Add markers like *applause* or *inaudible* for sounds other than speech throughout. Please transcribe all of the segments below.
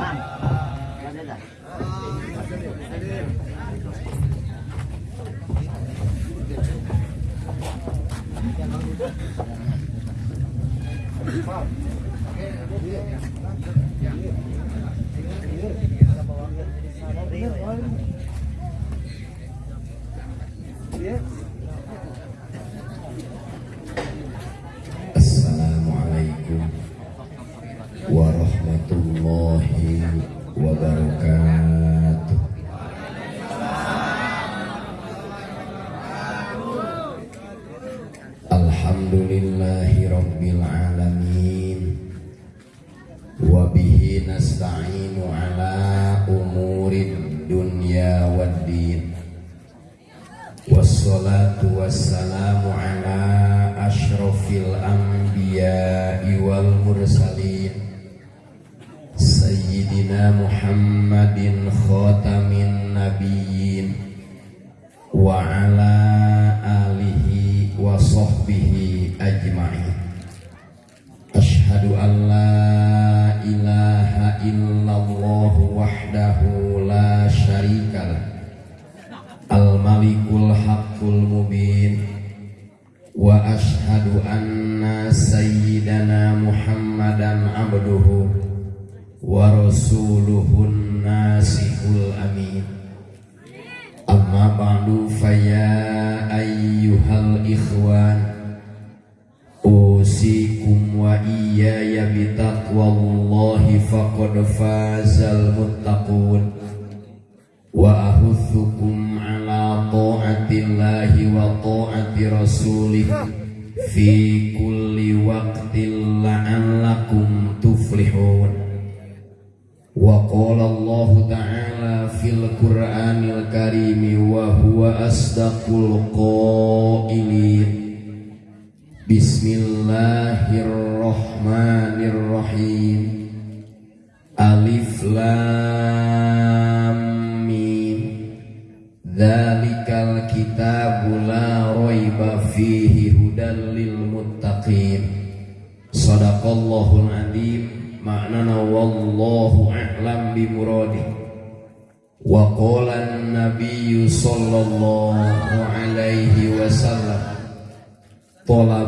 Assalamualaikum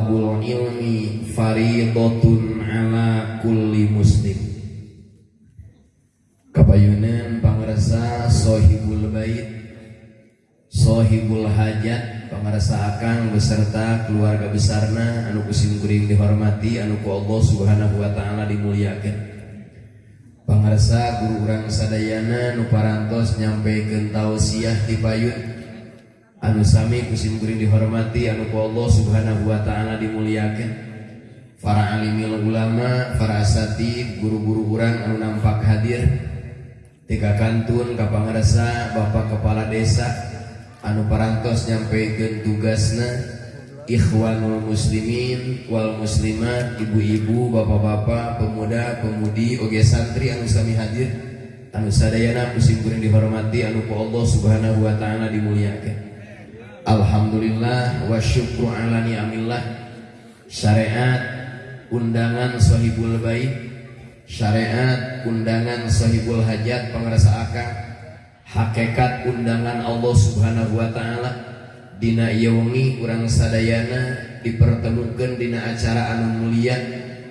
talabul ilmi fariidatun ala kulli muslim. Kabayunan pangrasa sohibul bait sohibul hajat pangrasa akan beserta keluarga besarna anu kusim kuring dihormati anu ku Allah subhanahu wa ta'ala dimuliakan. Pangrasa guru urang sadayana nu parantos nyampekeun tausiah di payun. Anu sami kusim kuring dihormati anu ku Allah Subhanahu wa taala dimuliakeun para alimil ulama, para asatid, guru-guru urang anu nampak hadir. Tiga kantun kapangrasa Bapak Kepala Desa anu parantos nyampaikan tugasna. Ikhwanul muslimin wal muslimat ibu-ibu bapak-bapak pemuda pemudi oge santri anu sami hadir. Anu sadayana kusim kuring dihormati anu ku Allah subhanahu wa ta'ala dimuliakan Alhamdulillah wa syukru ala ni'amillah. Syariat undangan sahibul bait. Syariat undangan sahibul hajat pengerasa akang. Hakikat undangan Allah Subhanahu wa taala. Dina ieu wengi urang sadayana dipertemukan dina acara anu mulia.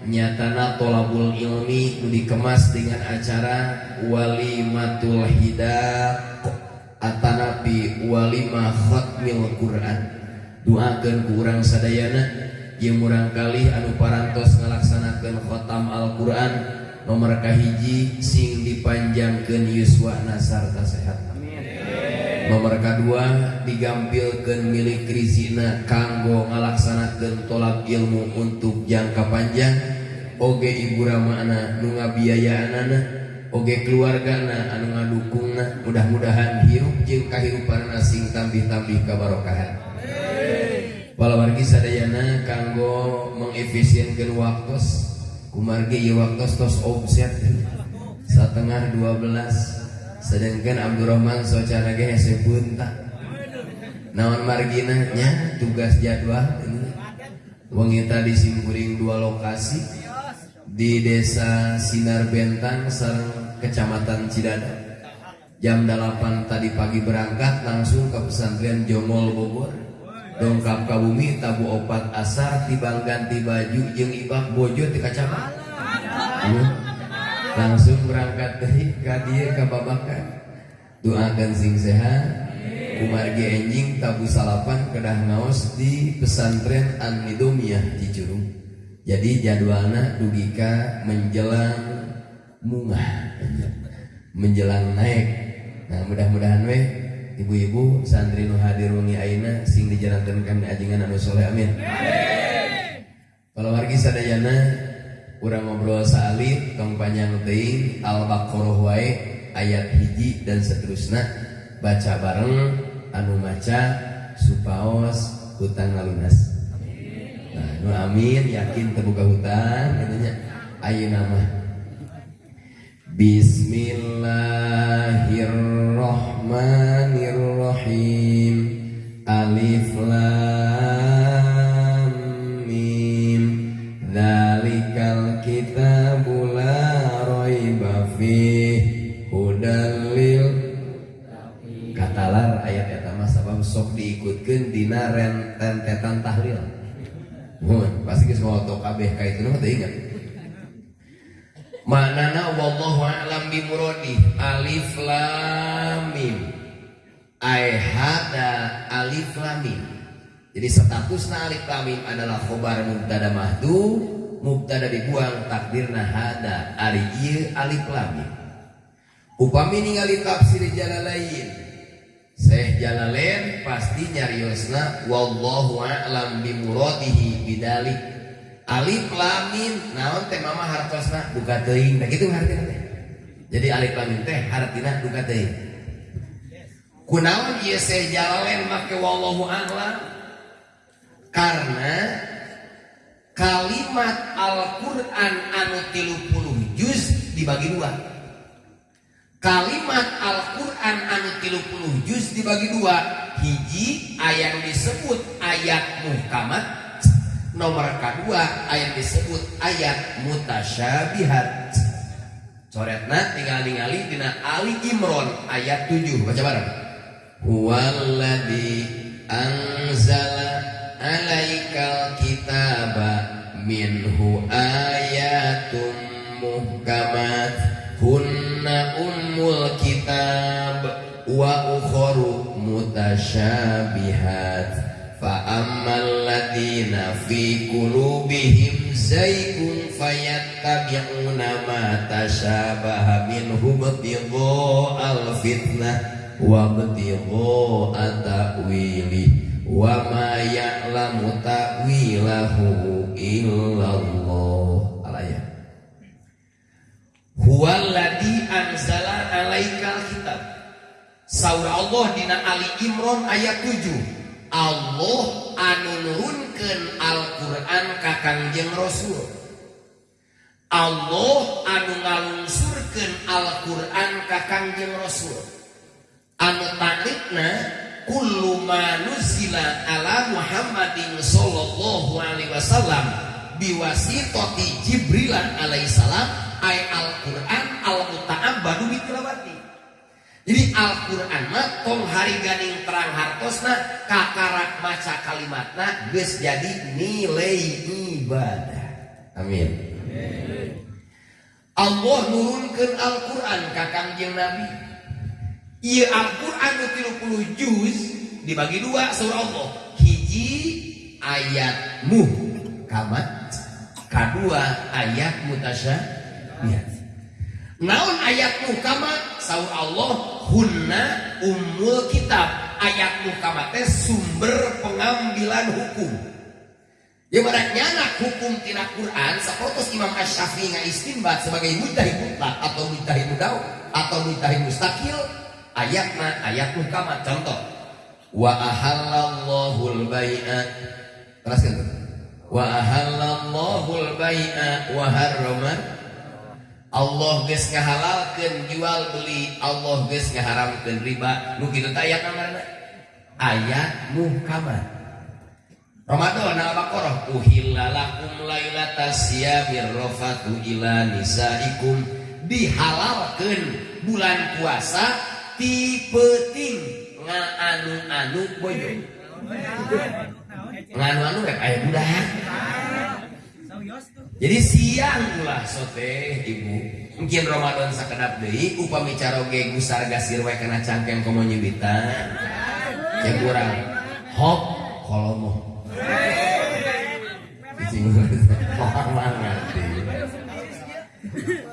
Nyatana tolabul ilmi dikemas dengan acara walimatul hidaq Atanapi walima khatmil Quran. Doakan kurang sadayana yang murangkali anu parantos melaksanakan khotam Alquran nomor kahiji sing dipanjangkan Yuswana sarta sehat nomor dua digampilkan milik Rizina kanggo ngalaksanakan tolak ilmu untuk jangka panjang. Oge ibu Ramana nunga biaya anak-anak oge keluargana anu ngadukungna mudah-mudahan hirup jeung kahirupanna sing tambih-tambih kabarokahan Palawargi sadayana kanggo mengefisienkan waktu kumargi ieu waktu tos offset setengah 12 sedangkan Abdurrahman socara ge hese bunta naon margina nya tugas jadwal. Ini wengi tadi simkuring dua lokasi di desa Sinar Bentang Kecamatan Cidada jam 8 tadi pagi berangkat langsung ke pesantren Jomol Bogor. Dongkap ke bumi tabu opat asar tibang ganti baju jeng ibak bojo di kacamata. Langsung berangkat dari kadir ke babakan. Doakan sing sehat. Kumargi enjing tabu salapan kedah ngaos di pesantren An-Nidomiyah di Curug jadi jadwalnya dugika menjelang munga menjelang naik. Nah mudah-mudahan weh ibu-ibu santri nu hadir wengi aina sing dijalankan kami ajingan anu soleh amin. Kalau wargi sadayana urang ngobrol salib tong panjang teing al-baqarah wae ayat hiji dan seterusnya baca bareng anu maca supaos hutang ngalunas Nah, amin yakin terbuka hutan katanya. Ayo nama. Bismillahirrahmanirrahim. Alif Lam Mim. Dzalikal kitabu la raiba fih. Hudal lil. Katalar ayat eta mah sabab sok diikutkeun dina rentetan tahlil Mun, pasti geus ngoto kabeh ka itu mah teu ingat. Manana wallahu a'lam bi muradi. Alif lam mim. Ai hada alif lam mim. Jadi statusna alif lam mim adalah khobar mubtada mahdu, mubtada dibuang takdirna hada ari ieu alif lam mim. Upami ningali tafsir jalalain Syekh Jalalain pasti nyariosna wallahu a'lam bimuradihi bidalik. Alif lamin naon teh mama hartosna buka teuing. Nah gitu hartina teh. Jadi alif lamin teh hartina buka teuing. Kunaon ieu Syekh Jalalain make wallahu a'lam? Karena kalimat Al-Qur'an anu 30 juz dibagi dua kalimat Al-Quran anu 30 juz dibagi dua. Hiji ayat disebut ayat muhkamat. Nomor kedua ayat disebut ayat mutasyabihat. Coretna tinggal ningali dina Ali Imron ayat 7 baca bareng. Huwaladzi anzala alaikal kitaba minhu ayatum muhkamat hunna ummul kitab wa ukharu mutasyabihat fa ammal ladina fi qulubihim zaygun fayattabi'una ma tashabaha minhu ibtigha al fitnah wa ibtigha ta'wili wa ma ya'lamu ta'wilahu illallah. Huwaladhi anzala alaikal kitab. Saur Allah dina Ali Imron ayat 7. Allah anu nurunkeun Al-Qur'an ka Kangjeng Rasul. Allah anu ngalungsurkeun Al-Qur'an ka Kangjeng Rasul. Anu taklifna kullu ma ala Muhammadin sallallahu alaihi wasallam biwasitati Jibril alaihi ayat Al-Quran al-muta'abbadu bitilawati jadi Al-Quran mah tong hari ganing terang hartosna kakarak maca kalimatna geus jadi nilai ibadah. Amin. Allah nurunkan Al-Quran ka Kangjeng Nabi. Iya Al-Quran 30 juz dibagi dua surah Allah. Hiji ayat muhkamat kedua ayat mutasya lihat naon ayat mukamat saur Allah hunna umul kitab. Ayat mukamat teh sumber pengambilan hukum. Ya nyana hukum tina Quran sapotos Imam Asy-Syafi'i ngaistinbat sebagai mujtahid mutlak atau mujtahid mudaw atau mujtahid mustaqil ayatna ayat mukamat contoh wa ahallallahu al-bai'a. Teruskan. Wa ahallallahu al-bai'a wa harrama Allah geus ngahalalkeun jual beli Allah geus ngaharamkeun riba. Nu teh ayat mana ayat muhkamat Ramadan Al-Baqarah uhillalakum lailatas siyamir rafatu ila nisaikum. Dihalalkan bulan puasa tipeting nganu-anu boyo. Nganu-anu rek aya budak jadi siang ulah sote ibu. Mungkin Ramadan sakedap deui upami caroge gusar gasir we kana cangkeng komo nyibitan ya kurang. Hop kolomo.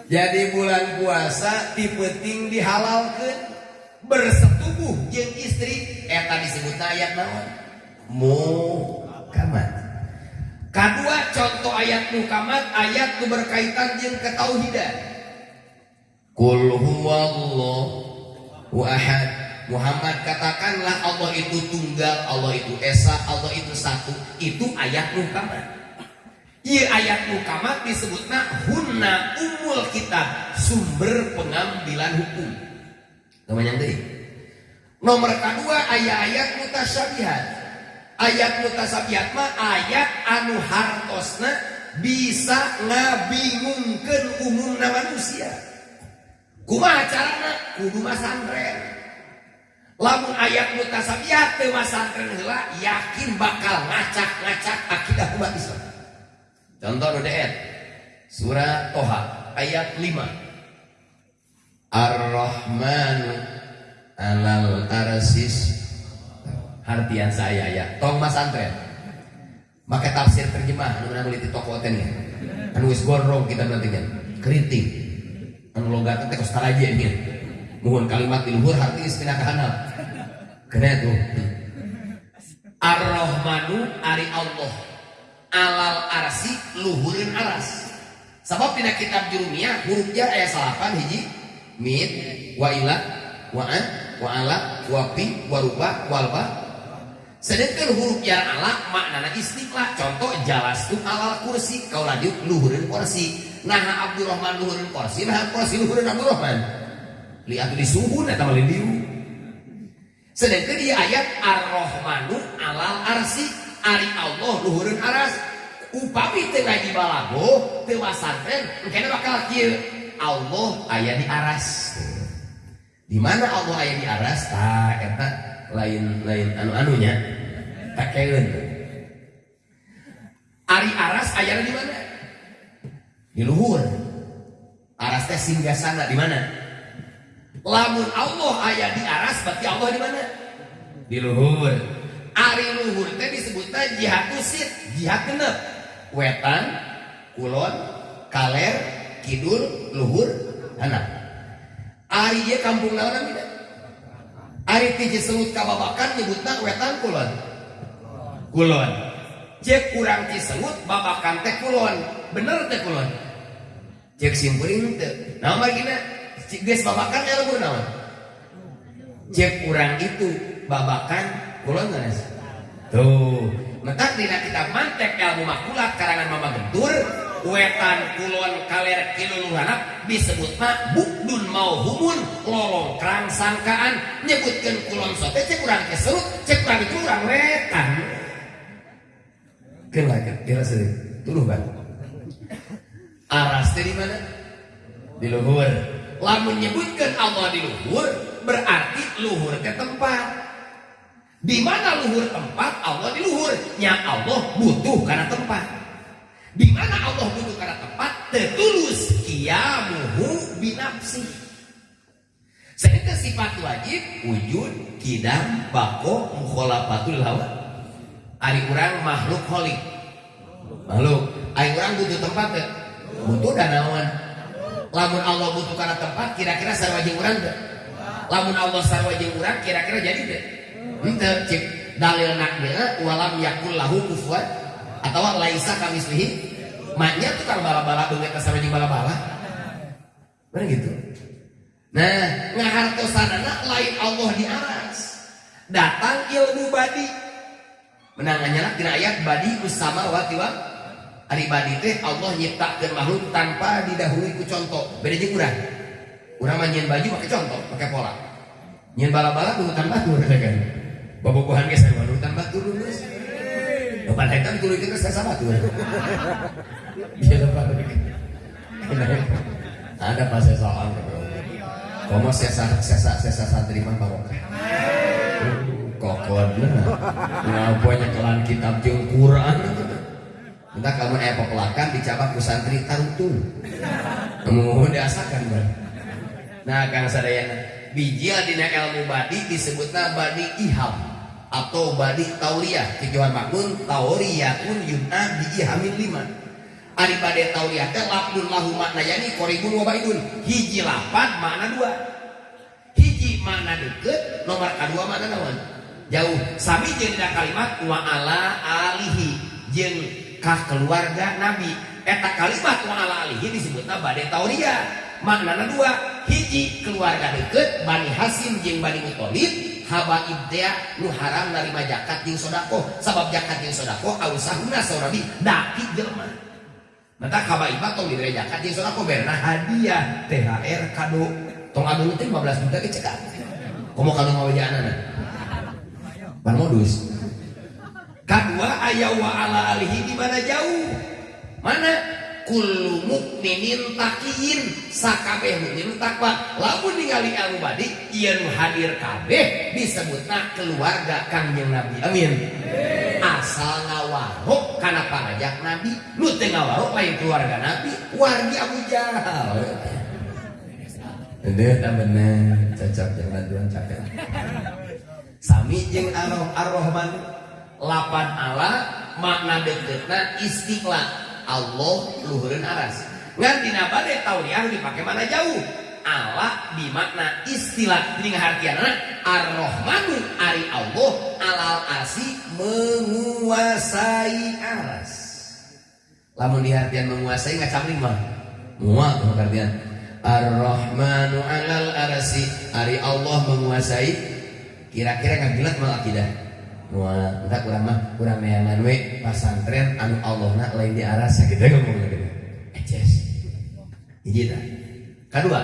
Jadi bulan puasa tipeting dihalalkan bersetubuh jeng istri. Eta disebut ayat naon? Mukamat kedua contoh ayat mukamat ayat itu berkaitan jeng ketauhidan kul huwallahu ahad Muhammad katakanlah Allah itu tunggal, Allah itu esa, Allah itu satu. Itu ayat mukamat. Iya ayat mukamat disebutnya hunna umul kitab, sumber pengambilan hukum. Namanya tadi. Nomor kedua ayat-ayat mutasyabihat. Ayat mutasyabihat mah ayat anu hartosna bisa ngabingungkan umum manusia. Kumaha carana? Kudu masantren lamun ayat mutasabiat teu masantren heula yakin bakal ngacak-ngacak akidah umat Islam. Contoh nu Surah Toha ayat 5. Ar-Rahman alal arsis Hartian saya ya. Tong masantren. Maka tafsir terjemah anu meuli di toko teh Anu wis gondrong kita nantinya. Kritik. Anu logat teh kos taraje nih mohon kalimat luhur hati istilah kahanal kena itu Ar-Rahmanu ari Allah alal arsi luhurin aras sebab tidak kitab jurumiyah huruf jar ayat salapan hiji mit wa ila wa an wa ala wa pi wa ruba walba sedangkan huruf jar ala maknana istiqlah contoh jalas tu alal kursi. Kau lanjut luhurin kursi. Nah Abdurrahman luhurin kursi. Nah kursi luhurin Abdurrahman. Lihat di suhu eta malin diu sedangkan di ayat ar-rahmanu alal arsi. Ari Allah luhureun aras. Upami teu ngaji balago teu masantren kena bakal kieu. Allah aya di aras. Di mana Allah aya di aras? Tah eta lain lain anu anunya takeun ari aras aya di mana? Di luhur. Aras teh singgasana di mana? Lamun Allah ayah di aras berarti Allah di mana? Di luhur. Ari luhur teh disebutnya jihad usit jihad genep. Wetan kulon kaler kidul luhur anak ari ye kampung naon tidak ari tiji selut kababakan nyebutna wetan kulon. Kulon. Cek kurang ciselut babakan teh kulon. Bener teh kulon. Cek simpuring teh. Nah margina Geus babakan ya lembur naon? Cek kurang itu babakan kulon geus. Tuh, mentak dina kita mantek ilmu makulat karangan mama gentur wetan kulon kaler kiluluhana disebut mah bukdun mau humun. Lolong kerang sangkaan. Nyebutkan kulon sote cek kurang keserut cek kurang itu kurang wetan. Kira kira sering tuluh bang aras di mana? Di luhur. Lamun menyebutkan Allah di luhur berarti luhur ke tempat. Di mana luhur tempat? Allah di luhur. Yang Allah butuh karena tempat di mana Allah butuh karena tempat? Tertulus kiamuhu binafsi. Sehingga sifat wajib wujud kidam bako mukholafatul hawa. Ari urang makhluk holik makhluk. Ari urang butuh tempat butuh danawan lamun Allah butuh karena tempat kira-kira sarwajing orang gak lamun Allah sarwajing orang kira-kira jadi deh ente cik dalil naknya walam yakul lahu kufuan atau laisa kami suhi maknya tuh kalau bala-bala banget sarwajing bala-bala mana gitu nah ngahartosanana lain Allah di aras datang ilmu badi menangannya lah tina ayat badi usama wa Ari badi teh Allah nyiptakeun makhluk tanpa didahului ku contoh. Beda jeung urang. Urang mah baju pakai contoh, pakai pola. Nyen bala-bala nurutan batur kan. Bobogohan geus nurutan batur geus. Depan hektar ditulikin ke saya sama tuh. Iya depan. Ada pas saya soal. Kamu sesa sesa sesa santri mah barokah. Kokon ngaponya kelan kitab jeung Quran. Entah kamu eh pepelakan dicabak ku santri tarutung. Kamu diasakan bro. Nah kang sadayana biji dina ilmu badi disebutna badi iham atau badi tauriyah tujuan makun tauriyatun yun'a bi ihamin lima. Ari bade tauriyah teh lahu makna yani koribun wa baidun. Hiji lapan makna dua. Hiji makna deket nomor kedua makna naon? Jauh. Sami jeung kalimat wa ala alihi jeung kah keluarga nabi. Eta kalimat wa ala alihi disebutna bade tauriyah. Makna dua. Hiji keluarga deket Bani Hasim jeung Bani Muthalib habaib teh nu haram narima zakat jeung sedekah sabab zakat jeung sedekah ausahuna saurabi daki jelema. Mata habaib tong dibere zakat jeung sedekah berna hadiah THR kado. Tong adu teh 15 juta ke cekak. Komo kado ngawajanana pan modus. Kedua ayah wa ala alihi di mana jauh? Mana kullu mukminin takiyin sakabeh mukmin takwa. Lamun ningali anu badi ieu hadir kabeh disebutna keluarga Kangjeng Nabi. Amin. Asal ngawarok kana parajak Nabi. Nu teu ngawarok lain keluarga Nabi wargi Abu Jahal. Itu tak bener cocok yang bantuan cakep Sami jeung Ar-Rahman. Lapan ala makna deketna istiqlal Allah luhureun aras. Ngan dina bade tauriah dipakai mana jauh? Allah di makna istilah. Ini ngartianna ar-rahmanu ari Allah alal arsi menguasai aras. Lamun di menguasai ngacamling mah. Mual artian ar-rahmanu alal arsi ari Allah menguasai. Kira-kira ngagilat malah tidak Wah, entah kurang mah kurang neangan we pasantren anu Allahna lain di arah sakit ngomong lagi. Eces. Hiji tah. Kedua,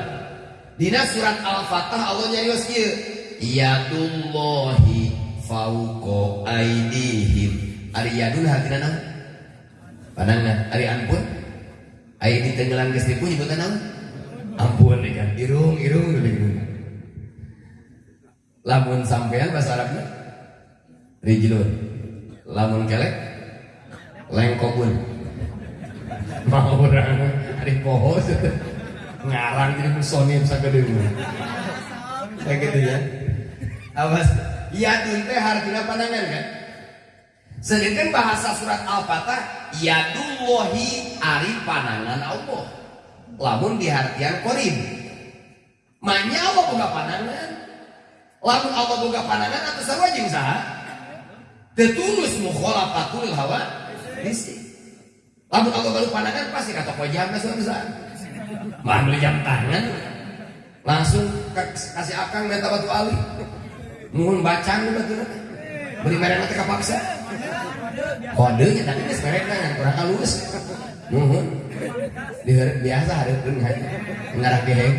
dina surat Al-Fatah Allah nyarios kieu. Yadullahi fauqa aidihim. Ari yadun hartina naon? Pandangan, ari ampun. Ai ditenggelan geus dipu nyebutan naon? Ampun kan. Irung, irung, irung. Lamun sampean bahasa Arabnya rijlun lamun kelek lengkobun mau orang hari poho. Ngarang jadi musonim sakit kayak gitu ya. Awas. Ya teh hargina pandangan kan? Sedangkan bahasa surat al-fatah yadullahi ari panangan Allah. Lamun di hartian korim manya Allah buka panangan lamun Allah buka panangan atas sama jeung saha Tertulis mukhalafatul hawa isi. Lamun Allah baru pandangan pasti kata kau jam suatu saat. Mah beli jam tangan langsung kasih akang minta batu ali. Nuhun bacaan batu Beli merek nanti kapaksa. Kodenya tapi ini merek kan kurang halus. Nuhun. Biasa hari pun ngarah geheng.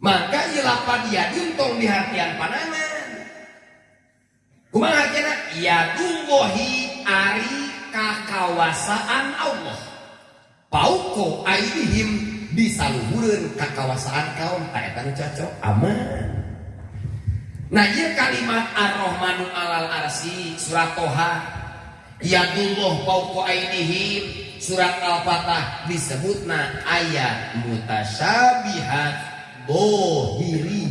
Maka ilapan dia diuntong di hatian panangan. Kumaha artinya? Yadullahi ari kakawasaan Allah. Pauko aidihim disaluhureun kakawasaan kaum tak cocok aman. Nah, ieu kalimat Ar-Rahmanu alal arsi surat Toha Yadullah pauko aidihim surat Al-Fatah disebutna ayat mutasyabihat dohiriyah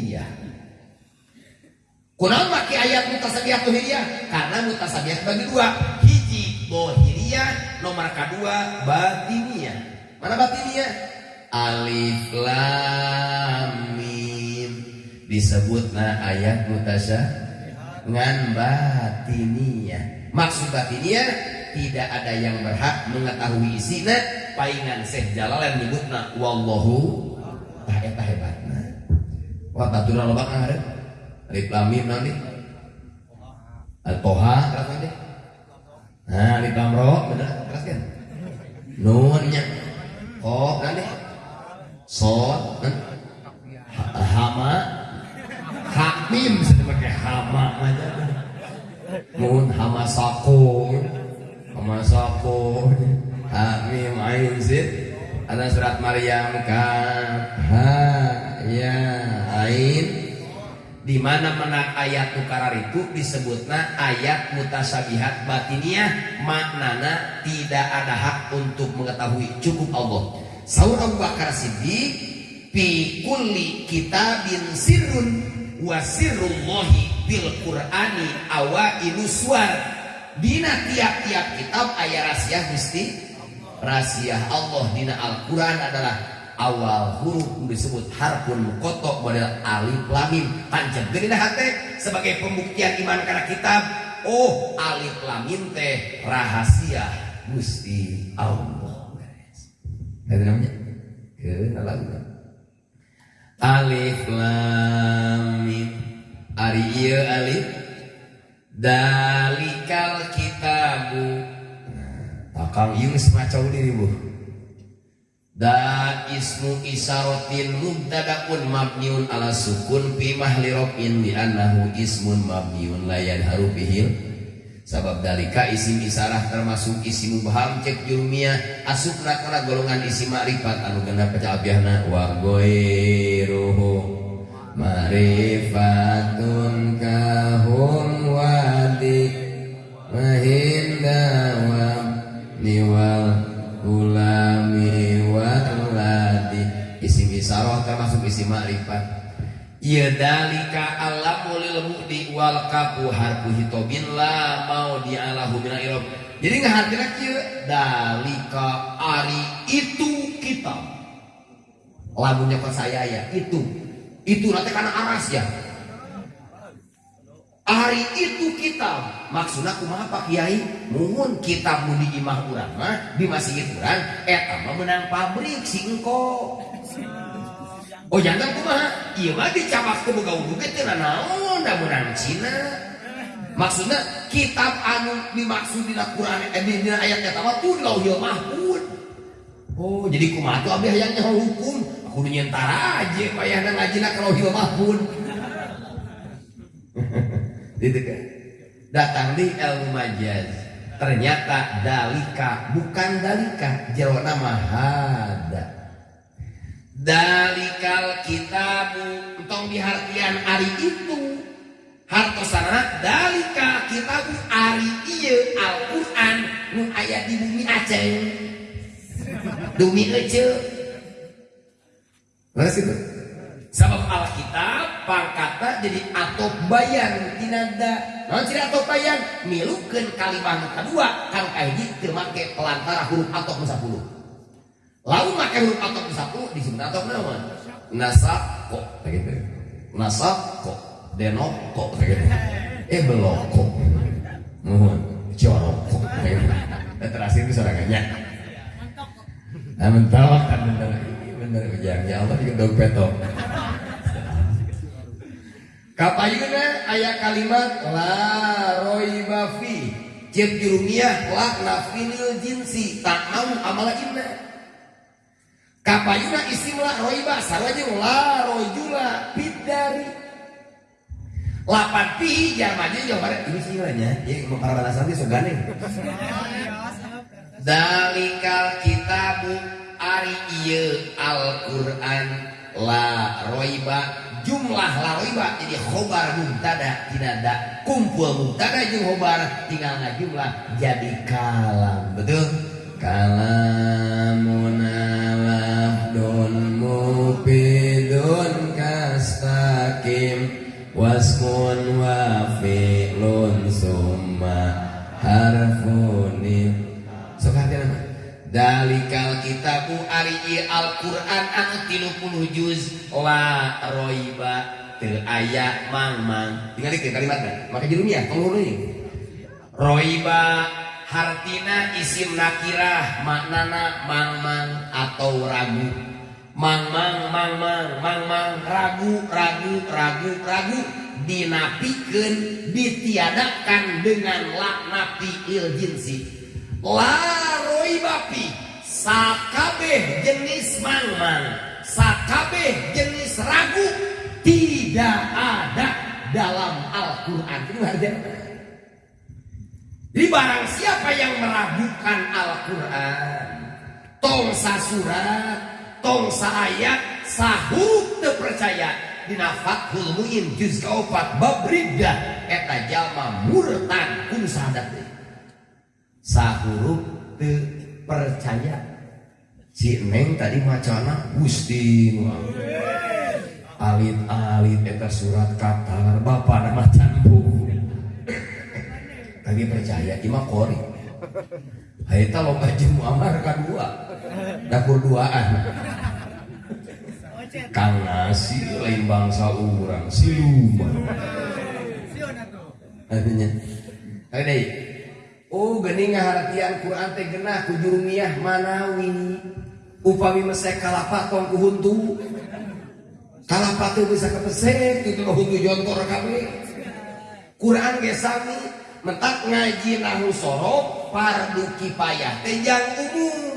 Kunaon maki ayat mutasabiyah tuhiriyah? Karena mutasabiyah bagi dua. Hiji bohiriyah, nomor kedua batiniyah. Mana batiniyah? Alif lam mim. Disebutna ayat mutasya ngan batiniyah. Maksud batiniyah tidak ada yang berhak mengetahui isinya paingan Syekh Jalalain nyebutna wallahu eta hebatna. Wa tatura lobak ngaharep Alif lam mim nanti. Al-Toha keras nanti. Nah, alif lam ro benar keras kan? Nunnya. Ko nanti. Sod nanti. Hama. Hamim pakai hama aja. Mun hama sako. Hama sako. Hakim ain zid. Ada surat Maryam kan. Ha ya ain di mana ayat nukarar itu disebutnya ayat mutasabihat batiniah. Maknana tidak ada hak untuk mengetahui. Cukup Allah. Saur Abu Bakar Siddiq fi kulli kitabin sirrun wa sirrullahi bil qur'ani awailu suar dina tiap-tiap kitab ayat rahasia mesti rahasia Allah. Dina Al-Quran adalah awal huruf disebut harfun kotok model alif lamim. Pancen gini hati sebagai pembuktian iman karena kitab. Oh alif lamim teh rahasia Gusti Allah. Itu namanya? Kenalan alif lamim. Ari ieu alif. Dalikal kitabu. Nah, takang ieu semacam diri bu Da ismu isarotin mubtadaun mabniun ala sukun fi mahli rafin li annahu ismun mabniun la yadharu bihil. Sabab dalika isim isarah termasuk isim mubham cek jurmiyah asupna kana golongan isim ma'rifat anu pecah wa ghairuhu ma'rifatun kahum Dalika alamu lil mu'di wal kapu harfu hitobin la mau dialahu mina irob jadi ngahartina kieu dalika ari itu kita. Lagunya ke saya ya itu. Itu nanti karena aras ya. Hari itu kita. Maksudnya kumaha Pak Kiai. Muhun kita mudi imah urang mah di masjid urang eta mah menang pabrik si engko Oh jangan kumaha? Iya mah dicabak ke boga wudhu teh naon da menang Cina. Maksudnya kitab anu dimaksud di Quran eh di ayat eta mah pun lauhil oh jadi kumaha tuh abdi hayang hukum? Aku nyentara aja payahna ngajina ka lauhil mahfud *laughs* gitu kan? Datang di ilmu majaz. Ternyata dalika bukan dalika jawab nama hada dalikal kitabu. Entong dihartian ari itu. Hartosana dalika kitabu ari iya Al-Quran. Nu ayat di bumi Aceh bumi Aceh Terus itu? Sabab Alkitab pangkata jadi atau bayan tinada. Non tidak atau bayan milukan kalimat kedua. Kang kahiji teu make pelantara huruf atau sepuluh. Lalu make huruf atau sepuluh disebut atau naon? Nasako begitu. Nasako denoko begitu. Eh beloko. Mohon coroko begitu. Terakhir itu sorangannya. Nah, mentawak kan bener, bener ya Allah juga dog peto. Kapayuna ayat kalimat la roiba fi cek jurumiyah la nafinil jinsi tak mau amala inna kapayuna isim la roiba sarwaja la rojula bidari lapan pi jamanya jawabannya ini sih ya? Ya para balasan itu sogane dalikal kitabu ari ieu Al-Qur'an la roiba jumlah lariba jadi khobar mubtada tidak ada kumpul mubtada jeung khobar tinggal jumlah jadi kalam. Betul? Kalamun kastakim waskun wa fi'lun summa harfun sok hati nama Dalikal kitabu ari Al-Qur'an anu 30 juz la roiba teu aya mang-mang. Tinggal dikeun kalimatna. Maka jurumnya tolong ini. Roiba hartina isim nakirah maknana mang-mang atau ragu. Mang-mang mang-mang mang-mang ragu ragu ragu ragu. Dinapikeun ditiadakan dengan laknapi il jinsi bapi sakabeh jenis mangmang sakabeh jenis ragu tidak ada dalam Al-Quran. Jadi barang siapa yang meragukan Al-Quran tong surat tong ayat sahur terpercaya dina Fathul Muin juz kaopat babrida eta jalma murtad kun sahadat sahuruf terpercaya si Neng tadi macana Gusti alit-alit eta surat katar bapak nama candu lagi percaya ima kori Haita lomba jemu amar kedua dapur duaan. Kang nasi lain bangsa orang siluman artinya ada oh geni ngahartian Quran teh genah ku jurumiyah manawi upami mesek kalapa tong ku huntu kalapa teh bisa kepesek itu huntu jontor kabeh Quran ge sami mentak ngaji nahu sorok fardu kifayah tejang umum.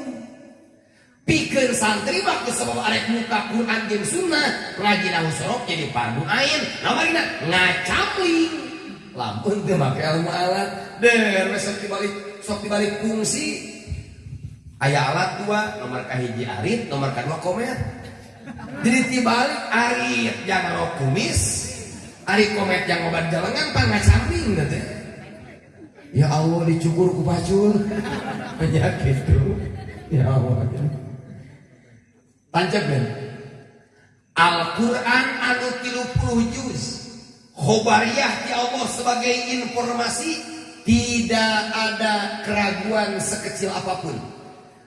Pikir santri waktu sebab arek muka Quran jeung sunnah ngaji nahu sorok jadi fardu ain. Namarina ngacamling lampun teu make ilmu alat. Der sok dibalik sok dibalik fungsi. Aya alat dua nomor kahiji arit nomor kedua komet. Jadi tibalik arit jangan kumis ari komet jangan obat jalangan pangacamping teh Ya Allah dicukur ku pacul penyakit tuh. Ya Allah. Tancap kan? Al-Quran anu 30 juz Khobariyah di Allah sebagai informasi Tidak ada keraguan sekecil apa pun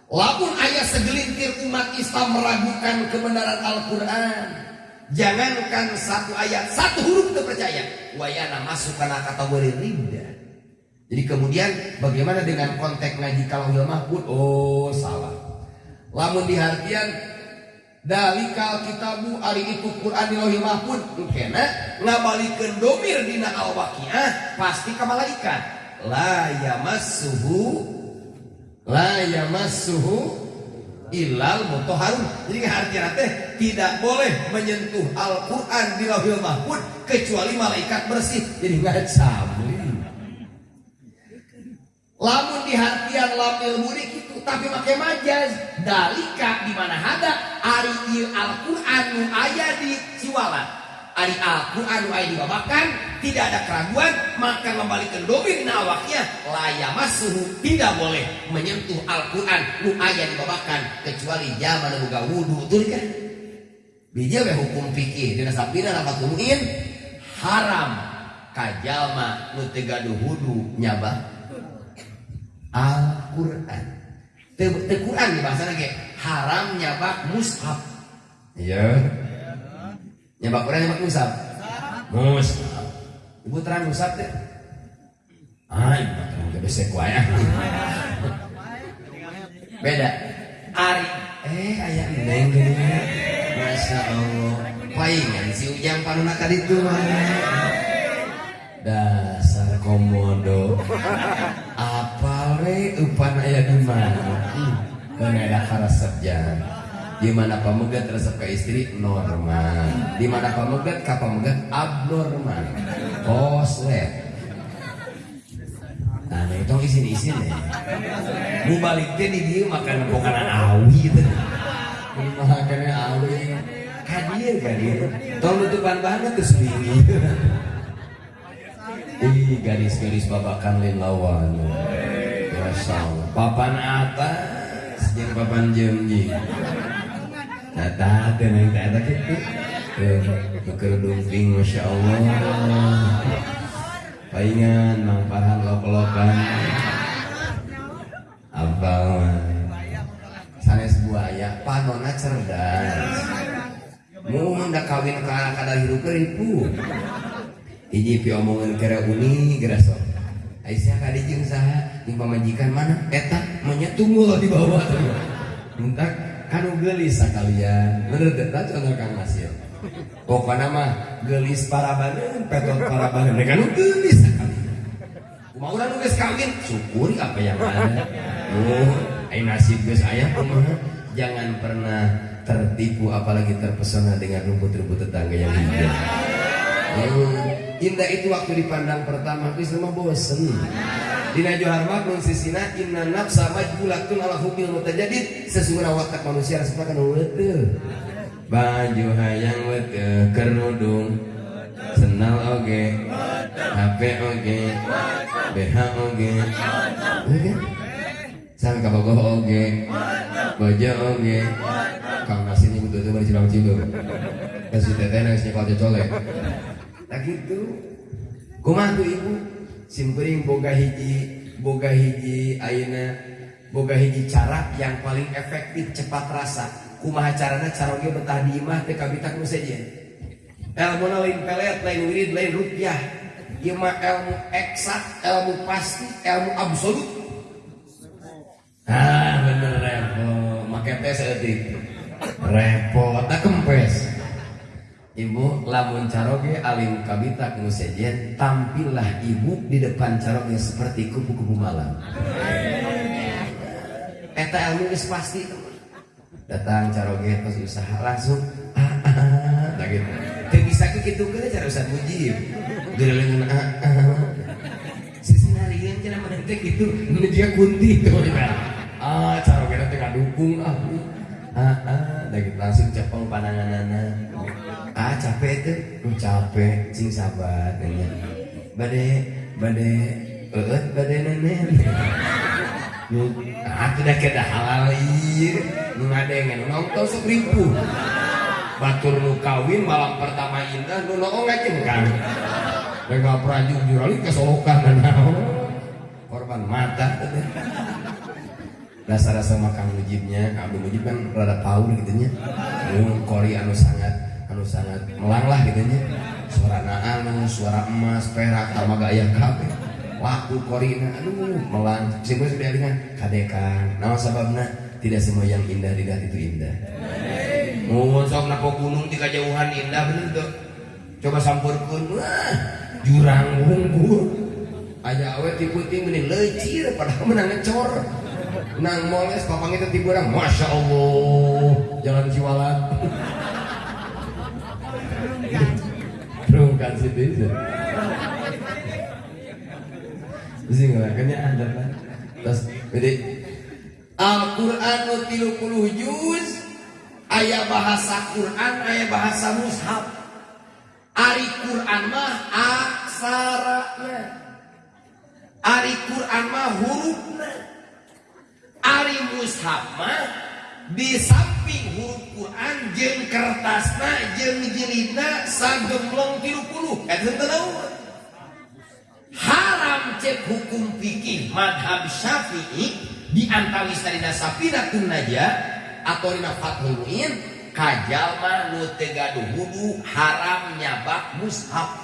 Lamun ayat segelintir umat Islam meragukan kebenaran Al-Quran Jangankan satu ayat, satu huruf terpercaya Wayana masuk karena kategori rinda jadi kemudian bagaimana dengan konteks ngaji kalauhil mahfud? Oh salah. Lamun dihartian dalikal kitabu ari itu Quran di lauhil mahfud kena ngabalikeun domir dina al waqiah pasti ka malaikat. La yamassuhu la yamassuhu ilal mutahharun. Jadi artinya teh tidak boleh menyentuh Al-Qur'an di lauhil mahfud kecuali malaikat bersih. Jadi nggak sabli lamun di hatian lamil mudik itu tapi pakai majaz. Dalika di mana ada? Ari il Al-Qur'an nu aya di siwalan ari Al-Qur'an nu aya di babakan tidak ada keraguan maka membalikkan domin nawaknya. Layamasuhu tidak boleh menyentuh Al-Qur'an. Nu aya di babakan kecuali zaman boga wudu tuh kan? Bija we hukum fikih dina sapina lapat tumuin haram. Kajalma nu teu gaduh wudu nyabah Al-Quran. Te Quran di bahasa lagi. Haram nyabak mushaf iya. Nyabak Quran nyabak mushaf mushaf ibu terang mushaf teh? Ah ibu terang gak bisa kuaya beda. Ari. Eh ayah neng masya Allah. Palingan si ujang panuna tadi tuh dasar komodo. apa *laughs* we upan aya di mana? Ada resep jangan di mana pamegat resep ke istri? Normal. Di mana pamegat ka pamegat abnormal. Koslet. Nah itu isin isin ya mu baliknya di dia makan makanan awi itu makannya awi. Kadir kadir tolong tutupan banget tuh sendiri. Ih garis-garis babakan lawan. Masya. Papan atas yang papan jengji. Tata tenang tata gitu. Ping Masya Allah. Paingan mang pahan lok-lokan. Apa sanes buaya panona cerdas. Mau hendak kawin ke kadal hidup keripu hiji pi omongan kera uni kera sok Aisyah kadi jeung saha jeung pamajikan mana? Eta menyetunggul di bawah. Entak kanu gelis sakalian bener teh contoh Kang Masih pokokna mah gelis parabaneun petot parabaneun. Kanu gelis sakalian kumaha urang geus kawin? Syukuri apa yang ada. Oh ai nasib geus aya kumaha jangan pernah tertipu apalagi terpesona dengan rumput-rumput tetangga yang hijau. Indah itu waktu dipandang pertama, tapi semua bosen. dina johar nun sisina inna nafsa majbulatun ala hubil mutajadid. Sesungguhnya watak manusia rasanya kan weteu baju hayang weteu kerudung senal oge HP oge BH oge. Oge sang kabogoh oge bojo oge. Kang nasi ini butuh tuh bercilang cido kasih teteh nangis nyekal cocolek tak gitu. Kumaha tuh ibu simpering boga hiji boga hiji ayeuna boga hiji cara yang paling efektif cepat rasa. Kumaha carana? Cara ge betah di imah teh kabitak nu ilmu lain pelet lain wirid lain rupiah. Ieu mah ilmu eksak ilmu pasti ilmu absolut. Ah bener repot. Make tes repot tak kempes Ibu lamun caroge alim kabita nu tampillah ibu di depan caroge seperti kupu-kupu malam. Eta ilmu geus pasti Datang caroge pas usaha langsung ah ah nah gitu. Teu bisa kitu ke cara usah mujib. Geureuleuh ah ah. Sisinarieun cenah mah teh kitu dia kunti tuh. Ah caroge teh kadukung ah. Ah ah da gitu langsung cepeng pananganana ah capek itu. Uh, capek sing sabar kayaknya bade bade eut bade nenek ah tidak keda halal iya. Nu ngadengen nonton sok ribu. Batur nu kawin malam pertama indah nu nongong ngajeng kan. Mereka perajung jurali kesolokan dan korban mata dasar-dasar makan mujibnya Abdul Mujib kan rada paul gitu nya. Kori anu sangat anu sangat melang lah gitu nya. Suara naanu suara emas perak sama gaya kabe waktu korina aduh melang sehingga sudah dengan kadekan. Nama sababna tidak semua yang indah tidak itu indah. Mau sok nako gunung di kejauhan indah bener tuh. Coba sampurkan wah jurang wungkul aja awet tipu-tipu ini lecir padahal menang ngecor. Nang moles papang itu tiba orang masya allah jalan ciwalan *laughs* Bukan citizen. Mesti ngelakannya ada kan. Terus jadi Al-Quran tilu puluh juz ayat bahasa Quran ayat bahasa mushaf Ari Quran mah aksarana Ari Quran mah hurufna Ari mushaf mah di samping huruf Quran jeng kertasna jeng jilidna sagemblong puluh. Haram cek hukum fikih madhab syafi'i di antawis sarina sapiratun naja atau dina fathul muin kajal mah nu tegaduh wudu haram nyabak mushaf.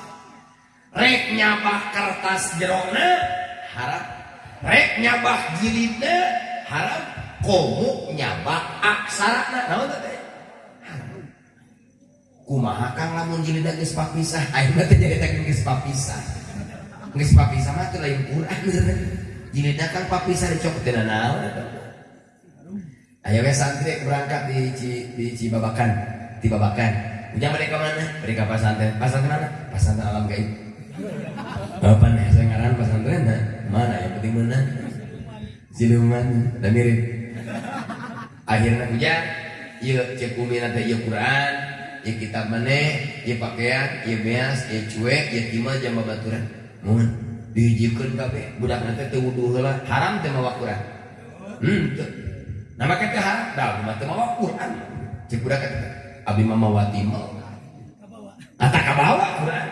Rek nyabak kertas jerona haram. Rek nyabak jilidna haram komu nyabak aksara naon teh kumaha kang lamun jilid geus papisah ayeuna teh jadi teh geus papisah geus papisah mah teh lain Quran jilid kang papisah dicok teh naon Ayo we santri berangkat di di Cibabakan, di Babakan. Ujang mereka mana? Mereka pesantren. Pesantren mana? Pesantren alam gaib. Apa nih? Saya ngaran pesantren mana? Yang penting mana? Siluman dan mirip akhirnya hujan iya cek umi nanti iya Quran iya kitab mana iya pakaian iya beas iya cuek iya timal jam babaturan mohon diujikan kabe budak nanti teu wudu heula haram teh mawa Quran. Hmm tuh nama kita haram dah mah teu mawa Quran. Cek budak kata abi mah mawa timal ata kabawa Quran.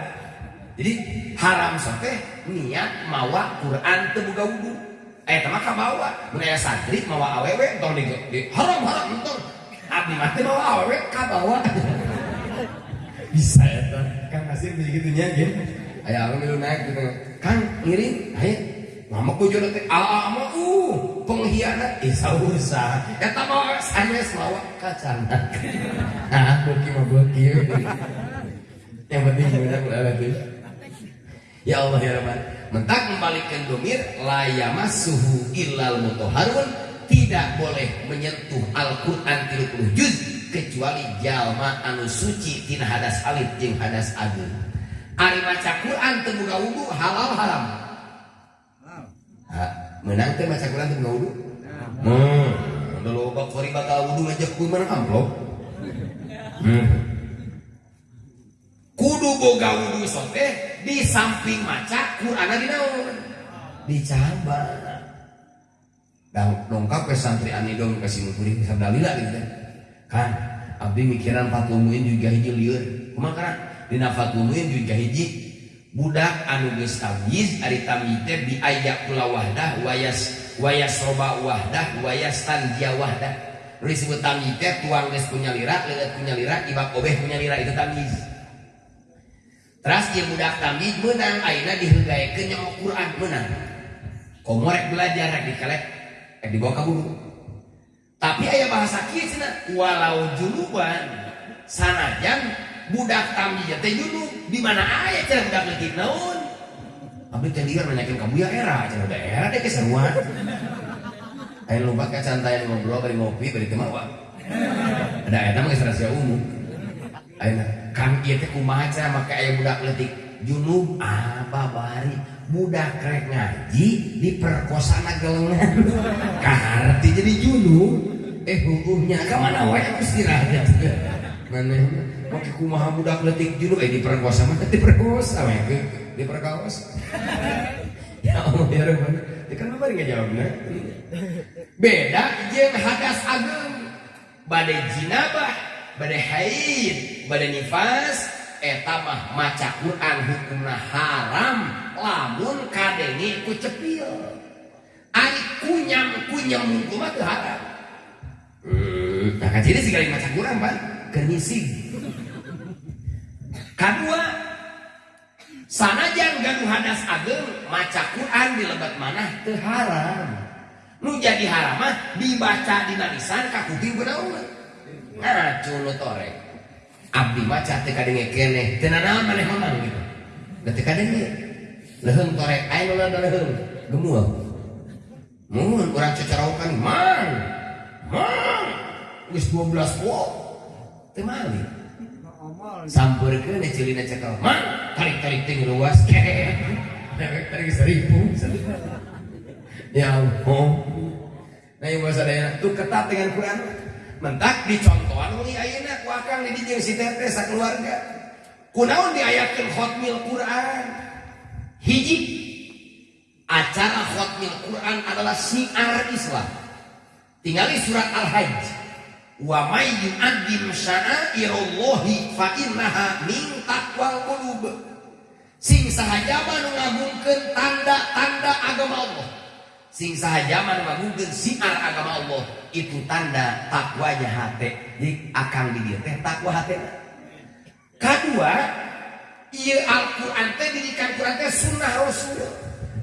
Jadi haram sote niat mawa Quran teu boga wudu eh teman bawa. Menaya santri mawa awewe entong di, di haram haram entong abdi mati mawa awewe bawa. *laughs* Bisa ya tuh kang nasir begitu nya gitu ayah awewe milu naik gitu. Kang ngiring ayo. Mama kujo nanti. Ala ama uh pengkhianat. Isa usah eta mah sanes mawa kacang ah boki mah *laughs* boki yang penting gimana kalau ya Allah ya Rahman mentak membalikkan domir layamas suhu ilal mutoharun tidak boleh menyentuh Al-Quran 30 juz kecuali jalma anu suci tina hadas alif jeng hadas agung Ari maca Quran terbuka wudu halal haram. Menang teh maca Quran teh wudu? Hmm loba kori bakal wudu ngajak kudu mana amplop. Hmm. Kudu boga wudu sok teh di samping maca Quran di naon dicamba dan dongkap ke santri anidom kasih mukuring bisa dalila gitu kan abdi mikiran fatumuin juga hiji liur. Kumaha dina fatumuin juga hiji. Budak anu geus tamyiz ari tamyiz teh bi ayyak kula wahdah wayas wayas roba wahdah wayas tanjia wahdah. Nu disebut tamyiz tuang geus punya lira leuleut punya lira ibak obeh punya lira itu tamyiz Terus ieu budak tamyiz meunang ayeuna dihegaekeun nya Quran meunang komorek belajar rek dikelek eh dibawa ka guru tapi aya bahasa kieu cenah walau junuban sanajan budak tamji teh junub di mana aya cara budak leutik naon? Abdi teh liar nanyakeun kamu ya era udah era deh keseruan. Ayo lupa kecantai ngobrol bari ngopi bari teh mah ada eta mah rahasia umum. Ayo kan teh kumaha cara make aya budak leutik junub apa bari budak rek ngaji diperkosana gelengan *laughs* kaharti jadi junub eh hukumnya ka mana wae istirahat mana Oke kumaha budak letik juru eh diperkosa mah diperkosa we diperkaos. *laughs* ya Allah ya Rahman. Ya kan bari ngajawabna. Beda jeung hadas ageng. Bade jinabah, bade haid, bade nifas, eta mah maca Quran hukumna haram lamun kadengi ku cepil. Ari kunyam kunyam mungkul mah haram. Nah kan jadi sekali maca Quran, Pak, kenising. Kedua, sanajan gaduh hadas ageng maca Quran di lebat mana teu haram. Nu jadi haram mah dibaca di nalisan ka kuping benaun. Ngacu nu torek. Abdi maca teu kadenge keneh, teu nanaon maneh mamang gitu. Da teu kadenge. Leheung torek aya nu nanda leheung, gemuah. Mun urang cocorokan mang. Mang. Geus 12 watt. Teu malih sampurkeun cilina cekal man tarik-tarik ting luas tarik seribu ya Allah nah yang bahasa daya tuh ketat dengan Quran mentak dicontohan uli ayeuna ku akang di dijeng si teteh sakeluarga kunaon diayatkeun khotmil Quran? Hiji acara khotmil Quran adalah siar Islam. Tinggali surat Al-Hajj. Wa may yu'addin sya'airallahi fa innaha min taqwal qulub. Sing sahaja nu ngagungkeun tanda-tanda agama Allah sing sahaja nu ngagungkeun siar agama Allah itu tanda takwanya hate jadi akang di dieu teh takwa hate kedua ieu Al-Qur'an teh didikan Qur'an teh sunnah Rasul.